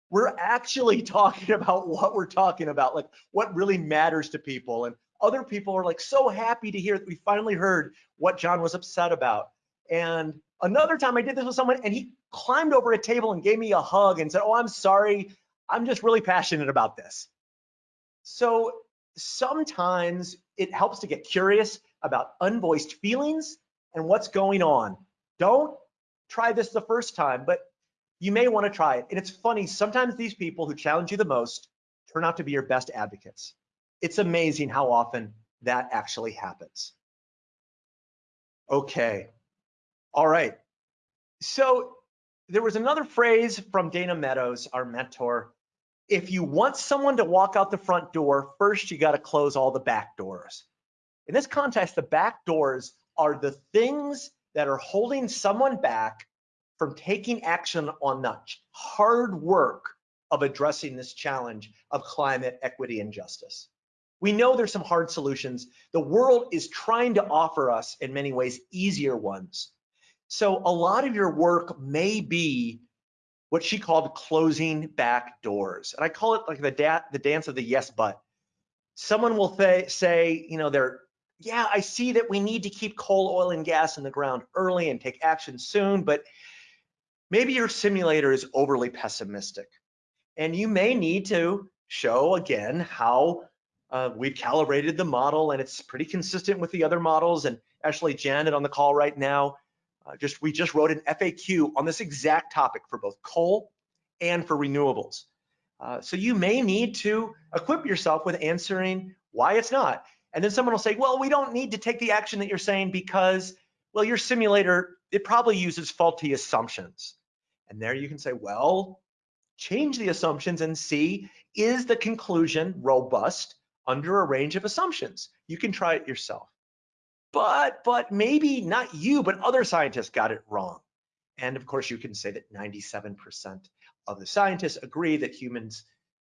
we're actually (laughs) talking about what we're talking about, like what really matters to people. And other people are like so happy to hear that we finally heard what John was upset about. And another time I did this with someone and he climbed over a table and gave me a hug and said, oh, I'm sorry. I'm just really passionate about this. So sometimes it helps to get curious about unvoiced feelings and what's going on. Don't try this the first time, but you may want to try it. And it's funny, sometimes these people who challenge you the most turn out to be your best advocates. It's amazing how often that actually happens. Okay, all right. So there was another phrase from Dana Meadows, our mentor. If you want someone to walk out the front door, first you got to close all the back doors. In this context, the back doors are the things that are holding someone back from taking action on the hard work of addressing this challenge of climate equity and justice. We know there's some hard solutions. The world is trying to offer us, in many ways, easier ones. So a lot of your work may be what she called closing back doors. And I call it like the, da the dance of the yes, but. Someone will say, you know, they're, yeah, I see that we need to keep coal, oil, and gas in the ground early and take action soon, but maybe your simulator is overly pessimistic. And you may need to show again how uh, we've calibrated the model and it's pretty consistent with the other models. And actually, Janet on the call right now, uh, just we just wrote an FAQ on this exact topic for both coal and for renewables. Uh, so you may need to equip yourself with answering why it's not. And then someone will say, well, we don't need to take the action that you're saying because, well, your simulator, it probably uses faulty assumptions. And there you can say, well, change the assumptions and see, is the conclusion robust? under a range of assumptions. You can try it yourself. But, but maybe not you, but other scientists got it wrong. And of course, you can say that 97% of the scientists agree that humans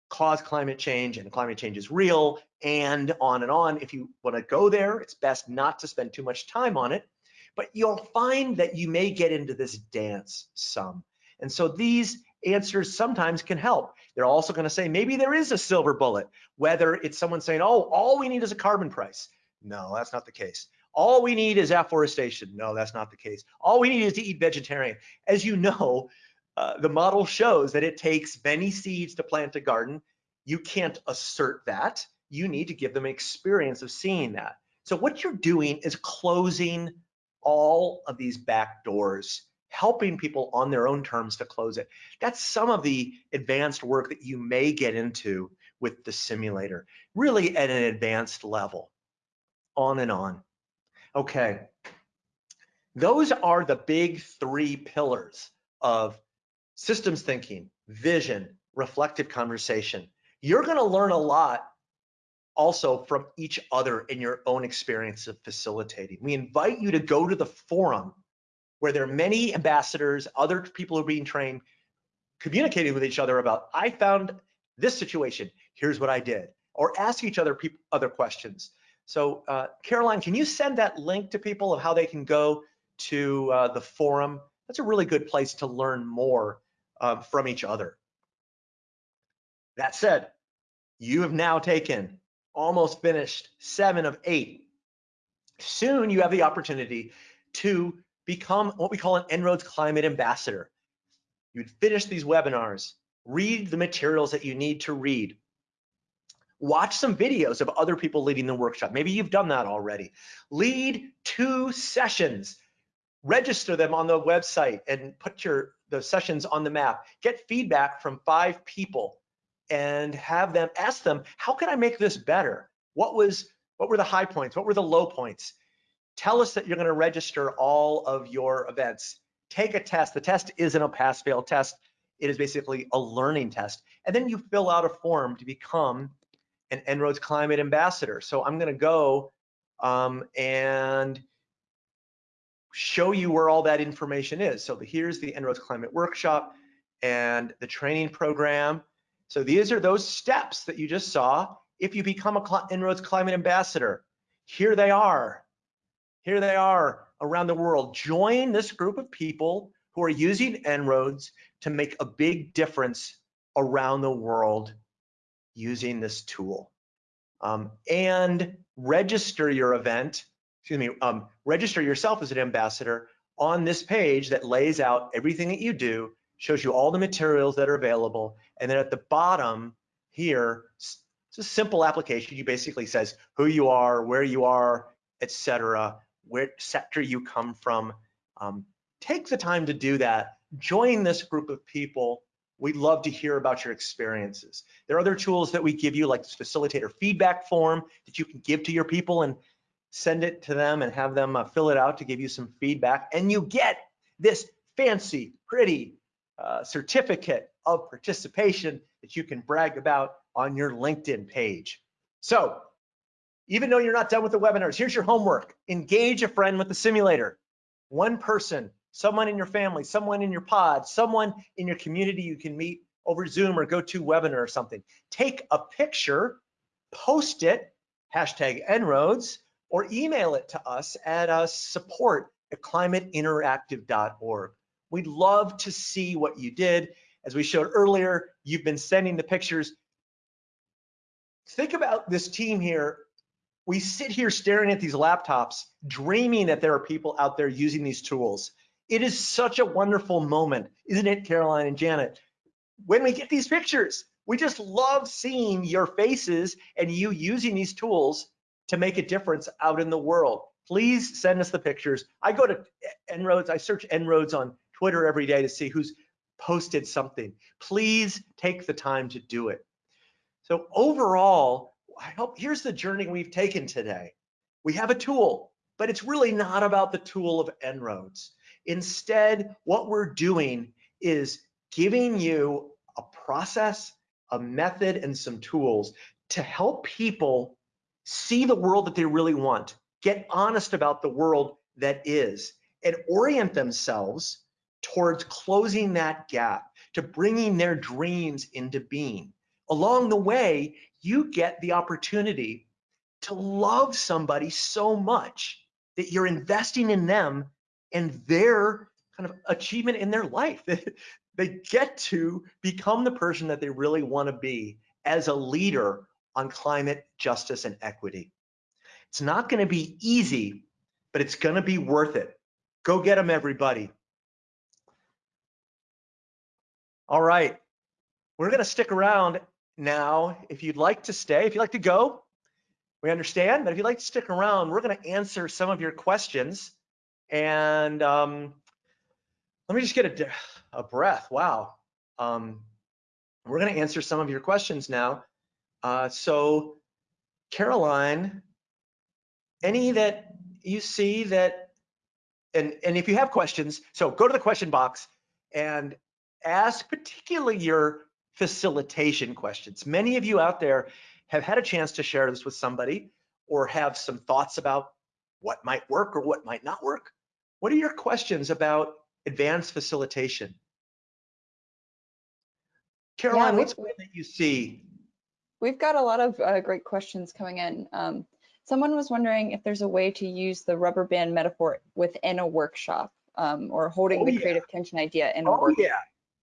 cause climate change and climate change is real and on and on. If you want to go there, it's best not to spend too much time on it, but you'll find that you may get into this dance some. And so these answers sometimes can help. They're also going to say maybe there is a silver bullet, whether it's someone saying, oh, all we need is a carbon price. No, that's not the case. All we need is afforestation. No, that's not the case. All we need is to eat vegetarian. As you know, uh, the model shows that it takes many seeds to plant a garden. You can't assert that. You need to give them experience of seeing that. So what you're doing is closing all of these back doors helping people on their own terms to close it. That's some of the advanced work that you may get into with the simulator, really at an advanced level, on and on. Okay, those are the big three pillars of systems thinking, vision, reflective conversation. You're gonna learn a lot also from each other in your own experience of facilitating. We invite you to go to the forum where there are many ambassadors, other people who are being trained, communicating with each other about, I found this situation, here's what I did, or ask each other people other questions. So uh, Caroline, can you send that link to people of how they can go to uh, the forum? That's a really good place to learn more uh, from each other. That said, you have now taken almost finished seven of eight. Soon you have the opportunity to become what we call an En-ROADS Climate Ambassador. You'd finish these webinars, read the materials that you need to read, watch some videos of other people leading the workshop. Maybe you've done that already. Lead two sessions, register them on the website and put your the sessions on the map. Get feedback from five people and have them ask them, how can I make this better? What was what were the high points? What were the low points? Tell us that you're going to register all of your events. Take a test. The test isn't a pass fail test. It is basically a learning test. And then you fill out a form to become an En-ROADS Climate Ambassador. So I'm going to go um, and show you where all that information is. So here's the En-ROADS Climate Workshop and the training program. So these are those steps that you just saw if you become a En-ROADS Climate Ambassador. Here they are. Here they are around the world. Join this group of people who are using En-ROADS to make a big difference around the world using this tool. Um, and register your event, excuse me, um, register yourself as an ambassador on this page that lays out everything that you do, shows you all the materials that are available, and then at the bottom here, it's a simple application. You basically says who you are, where you are, etc., where sector you come from. Um, take the time to do that. Join this group of people We'd love to hear about your experiences. There are other tools that we give you like this facilitator feedback form that you can give to your people and send it to them and have them uh, fill it out to give you some feedback. And you get this fancy, pretty uh, certificate of participation that you can brag about on your LinkedIn page. So even though you're not done with the webinars, here's your homework. Engage a friend with the simulator. One person someone in your family, someone in your pod, someone in your community you can meet over Zoom or GoToWebinar or something. Take a picture, post it, hashtag En-ROADS, or email it to us at uh, support at climateinteractive.org. We'd love to see what you did. As we showed earlier, you've been sending the pictures. Think about this team here. We sit here staring at these laptops, dreaming that there are people out there using these tools. It is such a wonderful moment, isn't it, Caroline and Janet? When we get these pictures, we just love seeing your faces and you using these tools to make a difference out in the world. Please send us the pictures. I go to En-ROADS, I search En-ROADS on Twitter every day to see who's posted something. Please take the time to do it. So overall, I hope here's the journey we've taken today. We have a tool, but it's really not about the tool of En-ROADS. Instead, what we're doing is giving you a process, a method, and some tools to help people see the world that they really want, get honest about the world that is, and orient themselves towards closing that gap, to bringing their dreams into being. Along the way, you get the opportunity to love somebody so much that you're investing in them and their kind of achievement in their life. (laughs) they get to become the person that they really want to be as a leader on climate justice and equity. It's not going to be easy, but it's going to be worth it. Go get them, everybody. All right, we're going to stick around now. If you'd like to stay, if you'd like to go, we understand. But if you'd like to stick around, we're going to answer some of your questions. And um, let me just get a, a breath. Wow. Um, we're going to answer some of your questions now. Uh, so, Caroline, any that you see that, and, and if you have questions, so go to the question box and ask particularly your facilitation questions. Many of you out there have had a chance to share this with somebody or have some thoughts about what might work or what might not work. What are your questions about advanced facilitation? Caroline, yeah, what's one that you see? We've got a lot of uh, great questions coming in. Um, Someone was wondering if there's a way to use the rubber band metaphor within a workshop um, or holding Oh, the yeah. creative tension idea in a Oh workshop. yeah.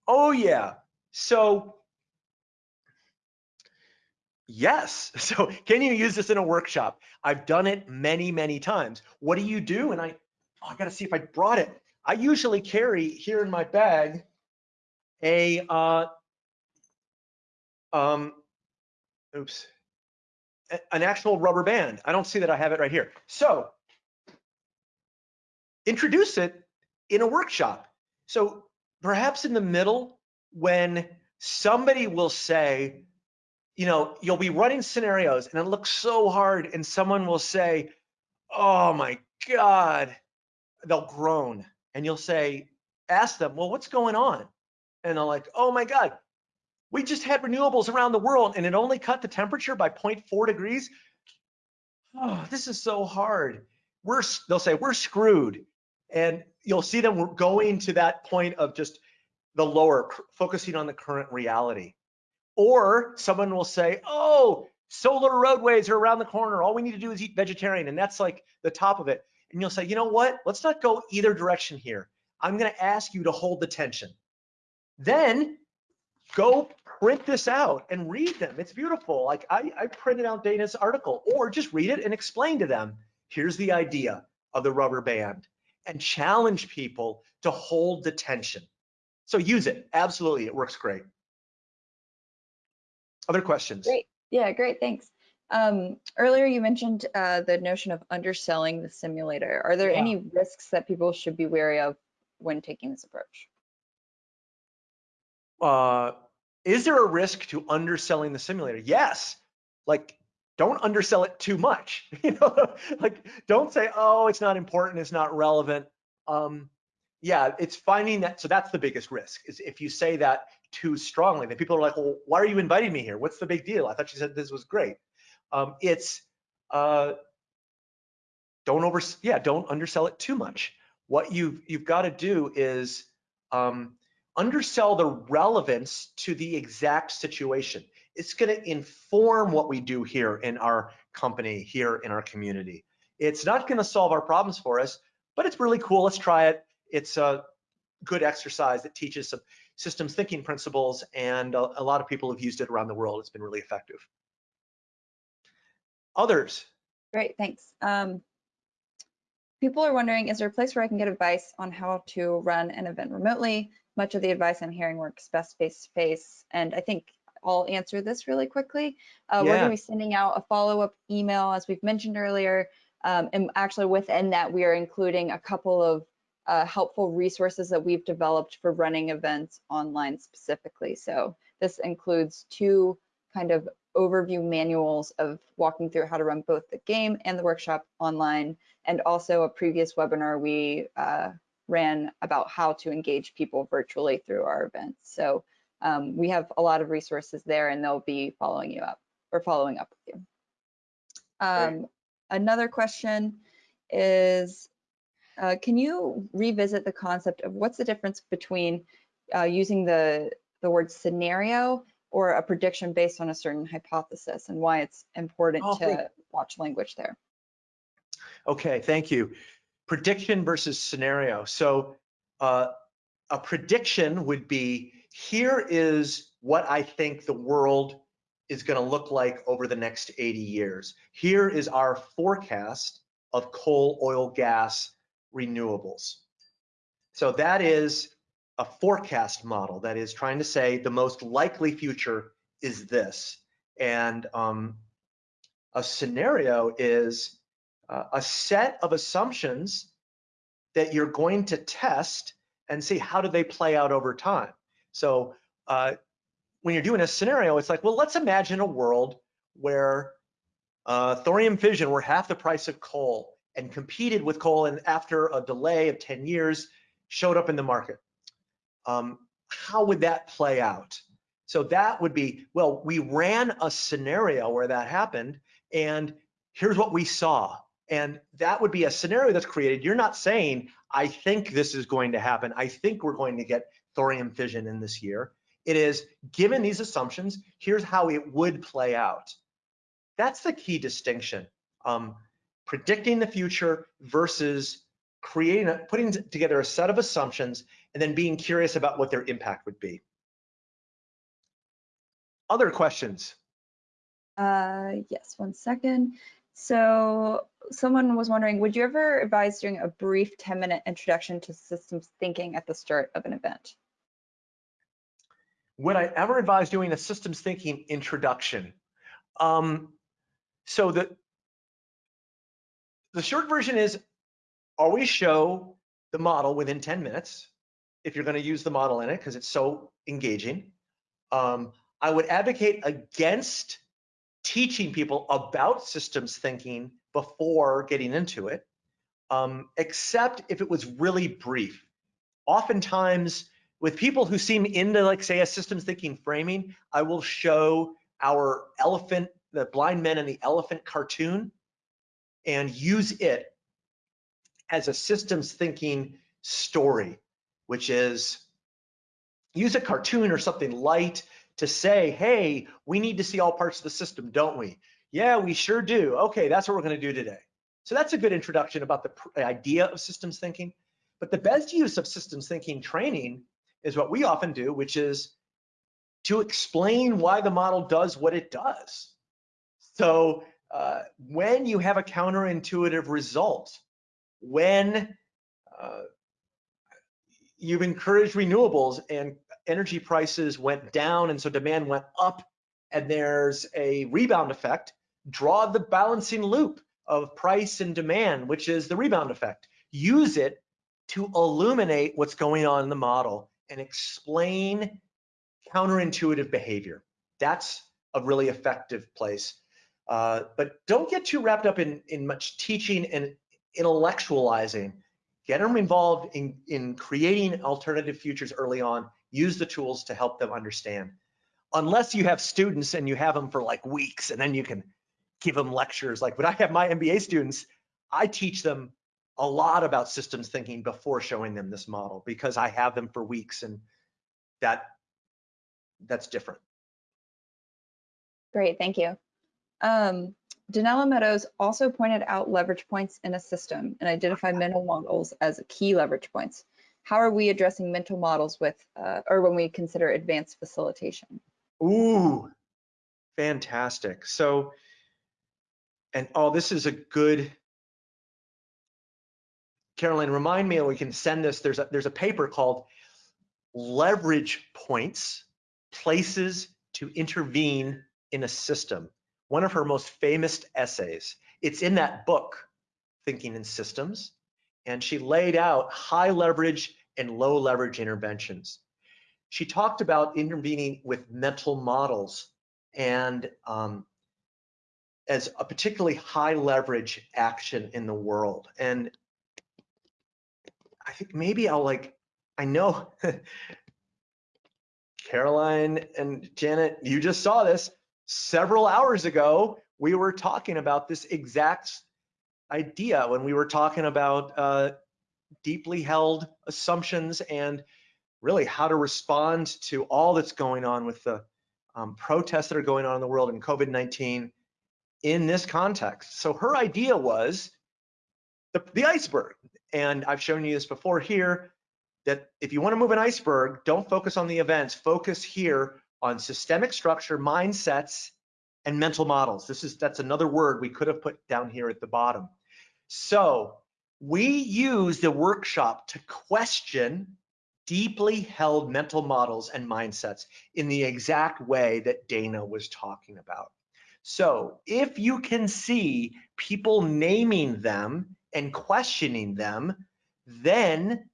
Oh yeah. So yes. (laughs) So can you use this in a workshop? I've done it many, many times. What do you do? And I, oh, I gotta see if I brought it. I usually carry here in my bag a, uh, um, oops, an actual rubber band. I don't see that I have it right here. So introduce it in a workshop. So perhaps in the middle when somebody will say, you know, you'll be running scenarios and it looks so hard and someone will say, oh my God, they'll groan and you'll say, ask them, well, what's going on? And they're like, oh my God, we just had renewables around the world and it only cut the temperature by 0.4 degrees. Oh, this is so hard. We're, they'll say, we're screwed. And you'll see them going to that point of just the lower, focusing on the current reality. Or someone will say, oh, solar roadways are around the corner. All we need to do is eat vegetarian. And that's like the top of it. And you'll say, you know what? Let's not go either direction here. I'm going to ask you to hold the tension. Then go print this out and read them. It's beautiful. Like I, I printed out Dana's article or just read it and explain to them, here's the idea of the rubber band and challenge people to hold the tension. So use it. Absolutely. It works great. Other questions? Great. Yeah, great. Thanks. Um, earlier you mentioned uh, the notion of underselling the simulator. Are there Yeah. any risks that people should be wary of when taking this approach? uh, is there a risk to underselling the simulator? Yes. Like, don't undersell it too much. (laughs) You know, like, don't say, oh, it's not important, it's not relevant. Um, yeah, it's finding that. So that's the biggest risk is if you say that too strongly, then people are like, well, why are you inviting me here? What's the big deal? I thought you said this was great. Um, it's uh, don't over, yeah, don't undersell it too much. What you've you've got to do is um, undersell the relevance to the exact situation. It's going to inform what we do here in our company, here in our community. It's not going to solve our problems for us, but it's really cool. Let's try it. It's a good exercise that teaches some systems thinking principles, and a, a lot of people have used it around the world. It's been really effective. Others? Great, thanks. Um, people are wondering, is there a place where I can get advice on how to run an event remotely? Much of the advice I'm hearing works best face-to-face, and I think I'll answer this really quickly. Uh, We're gonna be sending out a follow-up email, as we've mentioned earlier, um, and actually within that, we are including a couple of uh, helpful resources that we've developed for running events online specifically. So this includes two kind of overview manuals of walking through how to run both the game and the workshop online, and also a previous webinar we uh, ran about how to engage people virtually through our events. So um, we have a lot of resources there and they'll be following you up or following up with you. Um, another question is, uh, can you revisit the concept of what's the difference between uh, using the, the word scenario or a prediction based on a certain hypothesis and why it's important Oh, to watch language there? Okay, thank you. Prediction versus scenario. So uh, a prediction would be, here is what I think the world is going to look like over the next 80 years. Here is our forecast of coal, oil, gas, renewables. So that is a forecast model that is trying to say the most likely future is this. And um, a scenario is uh, a set of assumptions that you're going to test and see how do they play out over time. So uh, when you're doing a scenario, it's like, well, let's imagine a world where uh, thorium fission were half the price of coal and competed with coal and after a delay of 10 years showed up in the market. Um, how would that play out? So that would be, well, we ran a scenario where that happened and here's what we saw. And that would be a scenario that's created. You're not saying, I think this is going to happen. I think we're going to get thorium fission in this year. It is, given these assumptions, here's how it would play out. That's the key distinction. Um, predicting the future versus creating, a, putting together a set of assumptions and then being curious about what their impact would be. Other questions? Uh, yes, one second. So someone was wondering, would you ever advise doing a brief 10 minute introduction to systems thinking at the start of an event? Would I ever advise doing a systems thinking introduction? Um, so the, the short version is always show the model within 10 minutes if you're going to use the model in it because it's so engaging. Um, I would advocate against teaching people about systems thinking before getting into it, um, except if it was really brief. Oftentimes, with people who seem into, like, say, a systems thinking framing, I will show our elephant, the blind men and the elephant cartoon, and use it as a systems thinking story, which is use a cartoon or something light to say, hey, we need to see all parts of the system, don't we? Yeah, we sure do. Okay, that's what we're going to do today. So that's a good introduction about the idea of systems thinking. But the best use of systems thinking training is what we often do, which is to explain why the model does what it does. So uh, when you have a counterintuitive result, when uh, you've encouraged renewables and energy prices went down and so demand went up and there's a rebound effect, draw the balancing loop of price and demand, which is the rebound effect. Use it to illuminate what's going on in the model and explain counterintuitive behavior. That's a really effective place. Uh, but don't get too wrapped up in, in much teaching and intellectualizing. Get them involved in, in creating alternative futures early on use the tools to help them understand. Unless you have students and you have them for like weeks and then you can give them lectures. Like when I have my MBA students, I teach them a lot about systems thinking before showing them this model because I have them for weeks and that that's different. Great, thank you. Um, Donella Meadows also pointed out leverage points in a system and identified (laughs) mental models as a key leverage points how are we addressing mental models with, uh, or when we consider advanced facilitation? Ooh, fantastic. So, and oh, this is a good, Caroline, remind me, and we can send this, there's a, there's a paper called Leverage Points, Places to Intervene in a System, one of her most famous essays. It's in that book, Thinking in Systems and she laid out high leverage and low leverage interventions. She talked about intervening with mental models and um, as a particularly high leverage action in the world. And I think maybe I'll like, I know (laughs) Caroline and Janet, you just saw this several hours ago. We were talking about this exact idea when we were talking about uh, deeply held assumptions and really how to respond to all that's going on with the um, protests that are going on in the world and COVID-19 in this context. So her idea was the, the iceberg. And I've shown you this before here, that if you wanna move an iceberg, don't focus on the events, focus here on systemic structure, mindsets, and mental models. This is That's another word we could have put down here at the bottom. So we use the workshop to question deeply held mental models and mindsets in the exact way that Dana was talking about. So if you can see people naming them and questioning them, then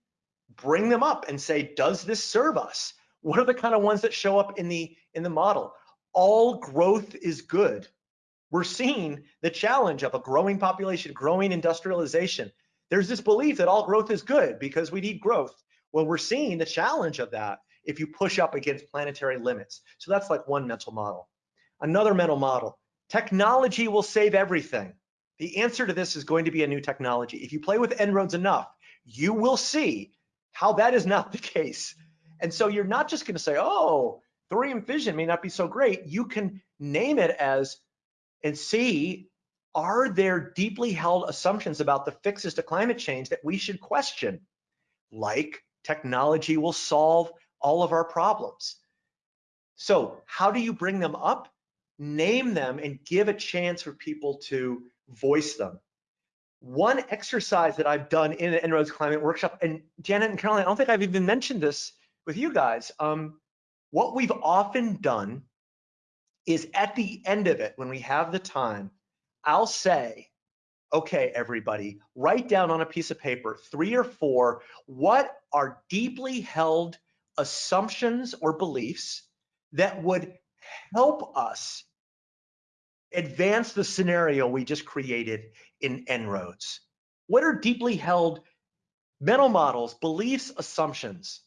bring them up and say, does this serve us? What are the kind of ones that show up in the in the model? All growth is good we're seeing the challenge of a growing population, growing industrialization. There's this belief that all growth is good because we need growth. Well, we're seeing the challenge of that if you push up against planetary limits. So that's like one mental model. Another mental model, technology will save everything. The answer to this is going to be a new technology. If you play with En-ROADS enough, you will see how that is not (laughs) the case. And so you're not just gonna say, oh, thorium fission may not be so great. You can name it as and see are there deeply held assumptions about the fixes to climate change that we should question? Like technology will solve all of our problems. So how do you bring them up? Name them and give a chance for people to voice them. One exercise that I've done in the En-ROADS Climate Workshop, and Janet and Caroline, I don't think I've even mentioned this with you guys. Um, what we've often done is at the end of it, when we have the time, I'll say, okay, everybody, write down on a piece of paper, three or four, what are deeply held assumptions or beliefs that would help us advance the scenario we just created in En-ROADS. What are deeply held mental models, beliefs, assumptions?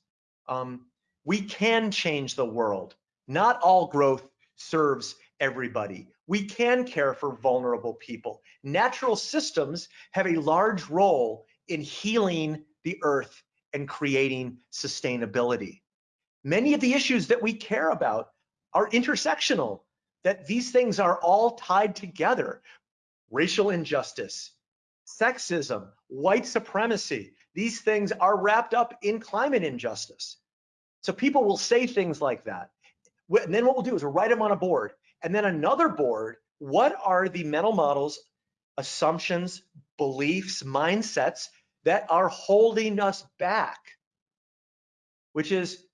Um, we can change the world. Not all growth serves everybody. We can care for vulnerable people. Natural systems have a large role in healing the earth and creating sustainability. Many of the issues that we care about are intersectional, that these things are all tied together. Racial injustice, sexism, white supremacy, these things are wrapped up in climate injustice. So people will say things like that. And then what we'll do is we'll write them on a board. And then another board, what are the mental models, assumptions, beliefs, mindsets that are holding us back? Which is,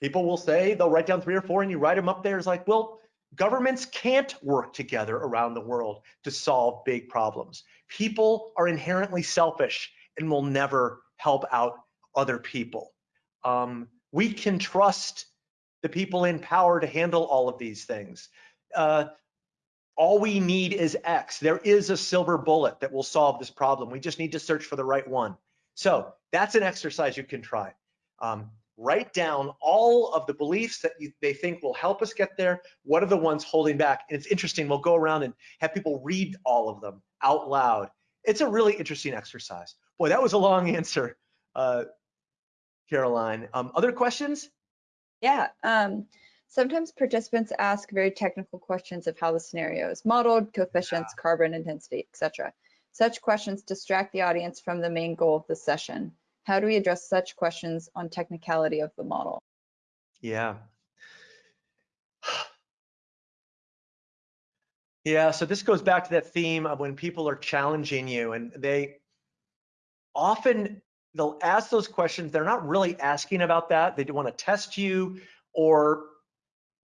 people will say, they'll write down three or four and you write them up there. It's like, well, governments can't work together around the world to solve big problems. People are inherently selfish and will never help out other people. Um, we can trust the people in power to handle all of these things. Uh, all we need is X. There is a silver bullet that will solve this problem. We just need to search for the right one. So that's an exercise you can try. Um, write down all of the beliefs that you, they think will help us get there. What are the ones holding back? And it's interesting, we'll go around and have people read all of them out loud. It's a really interesting exercise. Boy, that was a long (laughs) answer. Uh, Caroline. Um, other questions? Yeah. Um, sometimes participants ask very technical questions of how the scenario is modeled, coefficients, yeah. carbon intensity, etc. Such questions distract the audience from the main goal of the session. How do we address such questions on technicality of the model? Yeah. Yeah, so this goes back to that theme of when people are challenging you and they often they'll ask those questions. They're not really asking about that. They want to test you or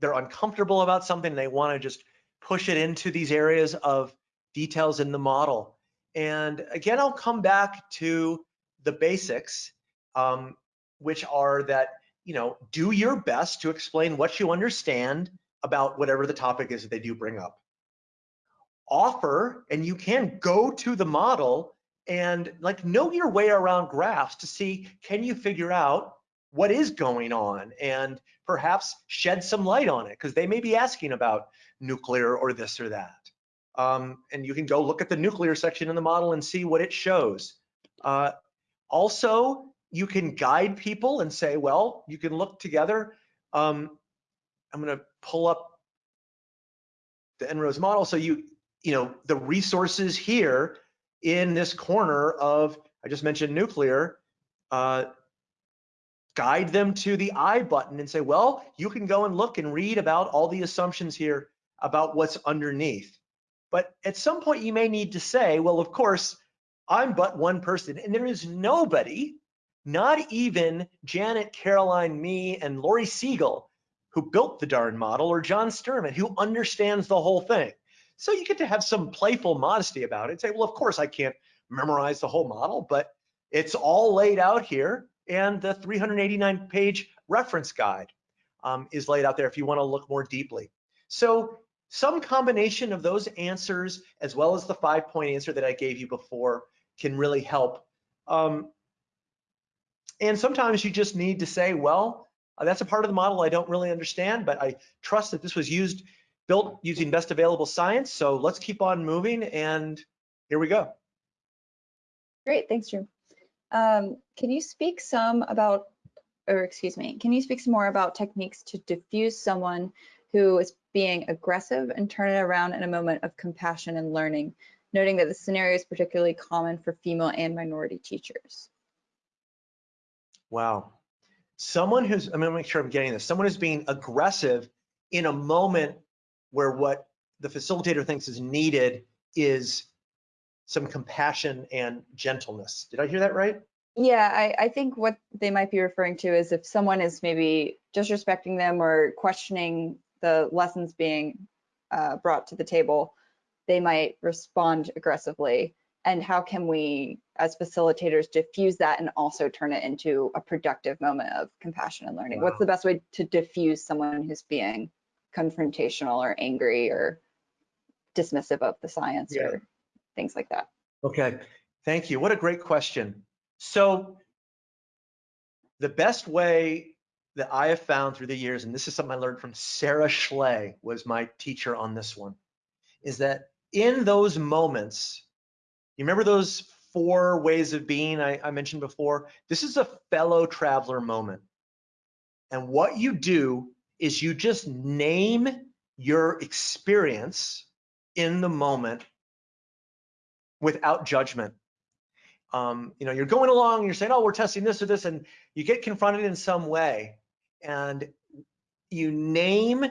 they're uncomfortable about something. they want to just push it into these areas of details in the model. And again, I'll come back to the basics, um, which are that, you know, do your best to explain what you understand about whatever the topic is that they do bring up. Offer, and you can go to the model and like know your way around graphs to see can you figure out what is going on and perhaps shed some light on it because they may be asking about nuclear or this or that. Um, and you can go look at the nuclear section in the model and see what it shows. Uh, also, you can guide people and say, well, you can look together. Um, I'm going to pull up the En-ROADS model. So you, you know, the resources here in this corner of, I just mentioned nuclear, uh, guide them to the I button and say, well, you can go and look and read about all the assumptions here about what's underneath. But at some point you may need to say, well, of course, I'm but one person and there is nobody, not even Janet, Caroline, me, and Lori Siegel, who built the darn model, or John Sterman, who understands the whole thing. So you get to have some playful modesty about it. Say, well, of course I can't memorize the whole model, but it's all laid out here. And the 389 page reference guide um, is laid out there if you want to look more deeply. So some combination of those answers, as well as the five point answer that I gave you before, can really help. Um, and sometimes you just need to say, well, uh, that's a part of the model I don't really understand, but I trust that this was used built using best available science. So let's keep on moving and here we go. Great, thanks, Drew. Um, can you speak some about, or excuse me, can you speak some more about techniques to diffuse someone who is being aggressive and turn it around in a moment of compassion and learning, noting that the scenario is particularly common for female and minority teachers. Wow. Someone who's, I'm gonna make sure I'm getting this, someone who's being aggressive in a moment where what the facilitator thinks is needed is some compassion and gentleness. Did I hear that right? Yeah, I, I think what they might be referring to is if someone is maybe disrespecting them or questioning the lessons being uh, brought to the table, they might respond aggressively. And how can we, as facilitators, diffuse that and also turn it into a productive moment of compassion and learning? What's the best way to diffuse someone who's being confrontational or angry or dismissive of the science Yeah. or things like that? Okay, thank you. What a great question. So the best way that I have found through the years, and this is something I learned from Sara Schley, was my teacher on this one, is that in those moments, you remember those four ways of being I, I mentioned before? This is a fellow traveler moment. And what you do is you just name your experience in the moment without judgment. Um, you know, you're going along, you're saying, oh, we're testing this or this, and you get confronted in some way, and you name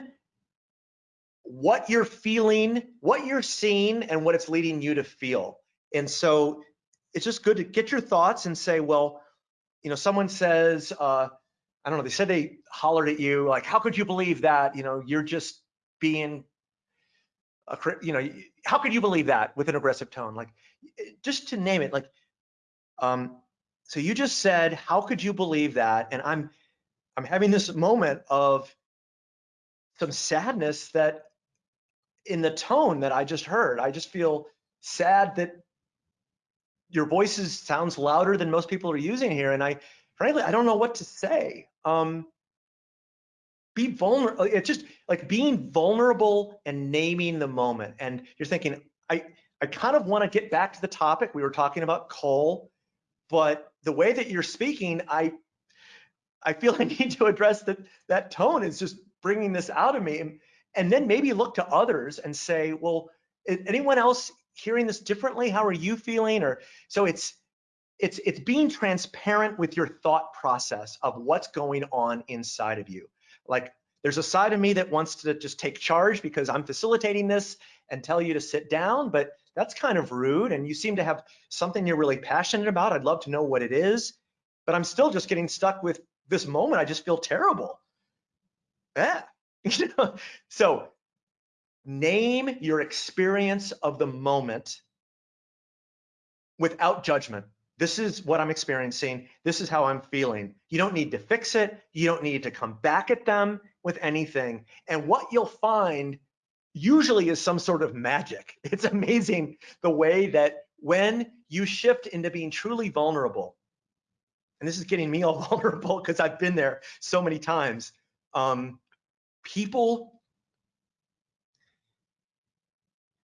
what you're feeling, what you're seeing, and what it's leading you to feel. And so it's just good to get your thoughts and say, well, you know, someone says, uh, I don't know, they said they hollered at you, like, how could you believe that? You know, you're just being a, you know, how could you believe that with an aggressive tone? Like, just to name it, like, um, so you just said, how could you believe that? And I'm, I'm having this moment of some sadness that in the tone that I just heard, I just feel sad that your voice is, sounds louder than most people are using here. And I, frankly, I don't know what to say. Um, be vulnerable. It's just like being vulnerable and naming the moment. And you're thinking, I, I kind of want to get back to the topic. We were talking about coal, but the way that you're speaking, I, I feel (laughs) I need to address that. That tone is just bringing this out of me. And, and then maybe look to others and say, well, anyone else hearing this differently? How are you feeling? Or so it's, it's, it's being transparent with your thought process of what's going on inside of you. Like there's a side of me that wants to just take charge because I'm facilitating this and tell you to sit down, but that's kind of rude. And you seem to have something you're really passionate about. I'd love to know what it is, but I'm still just getting stuck with this moment. I just feel terrible. Yeah. (laughs) So name your experience of the moment without judgment. This is what I'm experiencing. This is how I'm feeling. You don't need to fix it. You don't need to come back at them with anything. And what you'll find usually is some sort of magic. (laughs) It's amazing the way that when you shift into being truly vulnerable, and this is getting me all (laughs) vulnerable because I've been there so many times. Um, people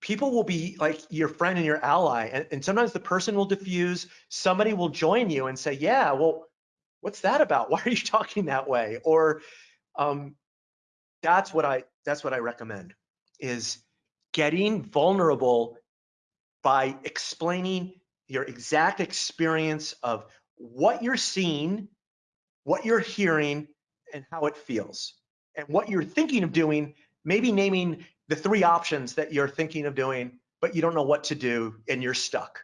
people will be like your friend and your ally and, and sometimes the person will diffuse somebody will join you and say yeah well what's that about? (laughs) Why are you talking that way? Or um, that's what i that's what i recommend is getting vulnerable by explaining your exact experience of what you're seeing what you're hearing and how it feels and what you're thinking of doing maybe naming the three options that you're thinking of doing, but you don't know what to do and you're stuck.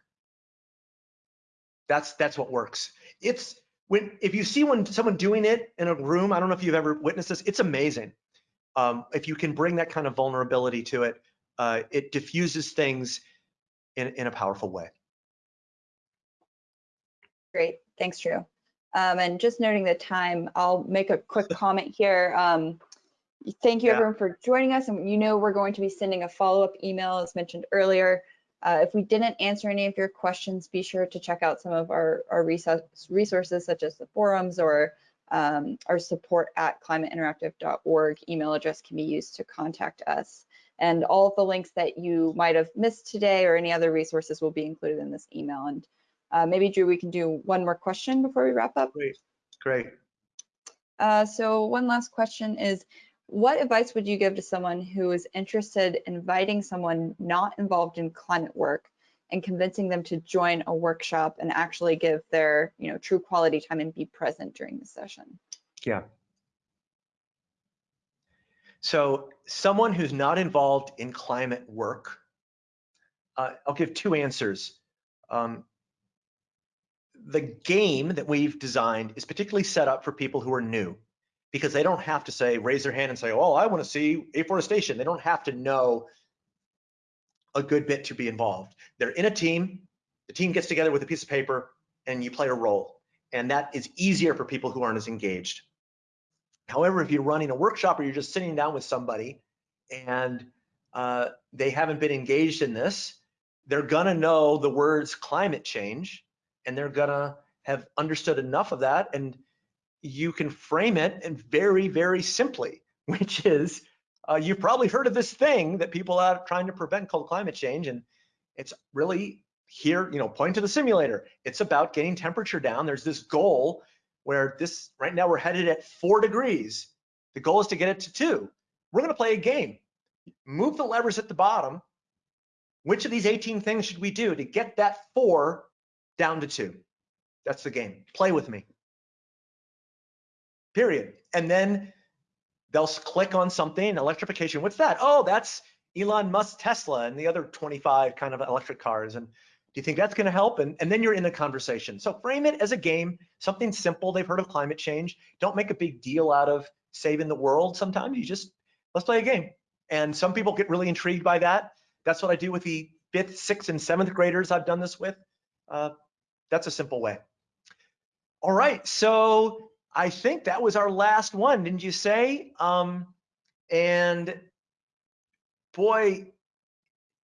That's that's what works. It's when if you see when someone doing it in a room, I don't know if you've ever witnessed this, it's amazing. Um, if you can bring that kind of vulnerability to it, uh, it diffuses things in, in a powerful way. Great, thanks, Drew. Um, and just noting the time, I'll make a quick (laughs) comment here. Um, thank you Yeah. everyone for joining us. And you know we're going to be sending a follow-up email as mentioned earlier. Uh, if we didn't answer any of your questions, be sure to check out some of our, our resource, resources such as the forums or um, our support at climateinteractive.org email address can be used to contact us. And all of the links that you might have missed today or any other resources will be included in this email. And uh, maybe Drew, we can do one more question before we wrap up. Great, great. Uh, so one last question is, what advice would you give to someone who is interested in inviting someone not involved in climate work and convincing them to join a workshop and actually give their you know true quality time and be present during the session yeah so someone who's not involved in climate work uh, i'll give two answers um, the game that we've designed is particularly set up for people who are new because they don't have to say raise their hand and say oh i want to see afforestation they don't have to know a good bit to be involved. They're in a team, the team gets together with a piece of paper and you play a role. And that is easier for people who aren't as engaged. However, if you're running a workshop or you're just sitting down with somebody and uh, they haven't been engaged in this, they're gonna know the words climate change and they're gonna have understood enough of that and you can frame it and very, very simply, (laughs) which is uh, you've probably heard of this thing that people are trying to prevent called climate change. And it's really here, you know, point to the simulator. It's about getting temperature down. There's this goal where this, right now we're headed at four degrees. The goal is to get it to two. We're gonna play a game. Move the levers at the bottom. Which of these 18 things should we do to get that four down to two? That's the game. Play with me. Period. And then they'll click on something, electrification, what's that? Oh, that's Elon Musk Tesla and the other 25 kind of electric cars. And do you think that's gonna help? And, and then you're in the conversation. So frame it as a game, something simple. They've heard of climate change. Don't make a big deal out of saving the world. Sometimes you just, let's play a game. And some people get really intrigued by that. That's what I do with the fifth, sixth, and seventh graders I've done this with. Uh, that's a simple way. All right, so I think that was our last one, didn't you say? Um, and boy,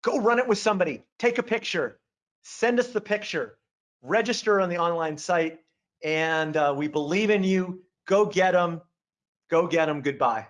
go run it with somebody. Take a picture. Send us the picture. Register on the online site. And uh, we believe in you. Go get them. Go get them. Goodbye.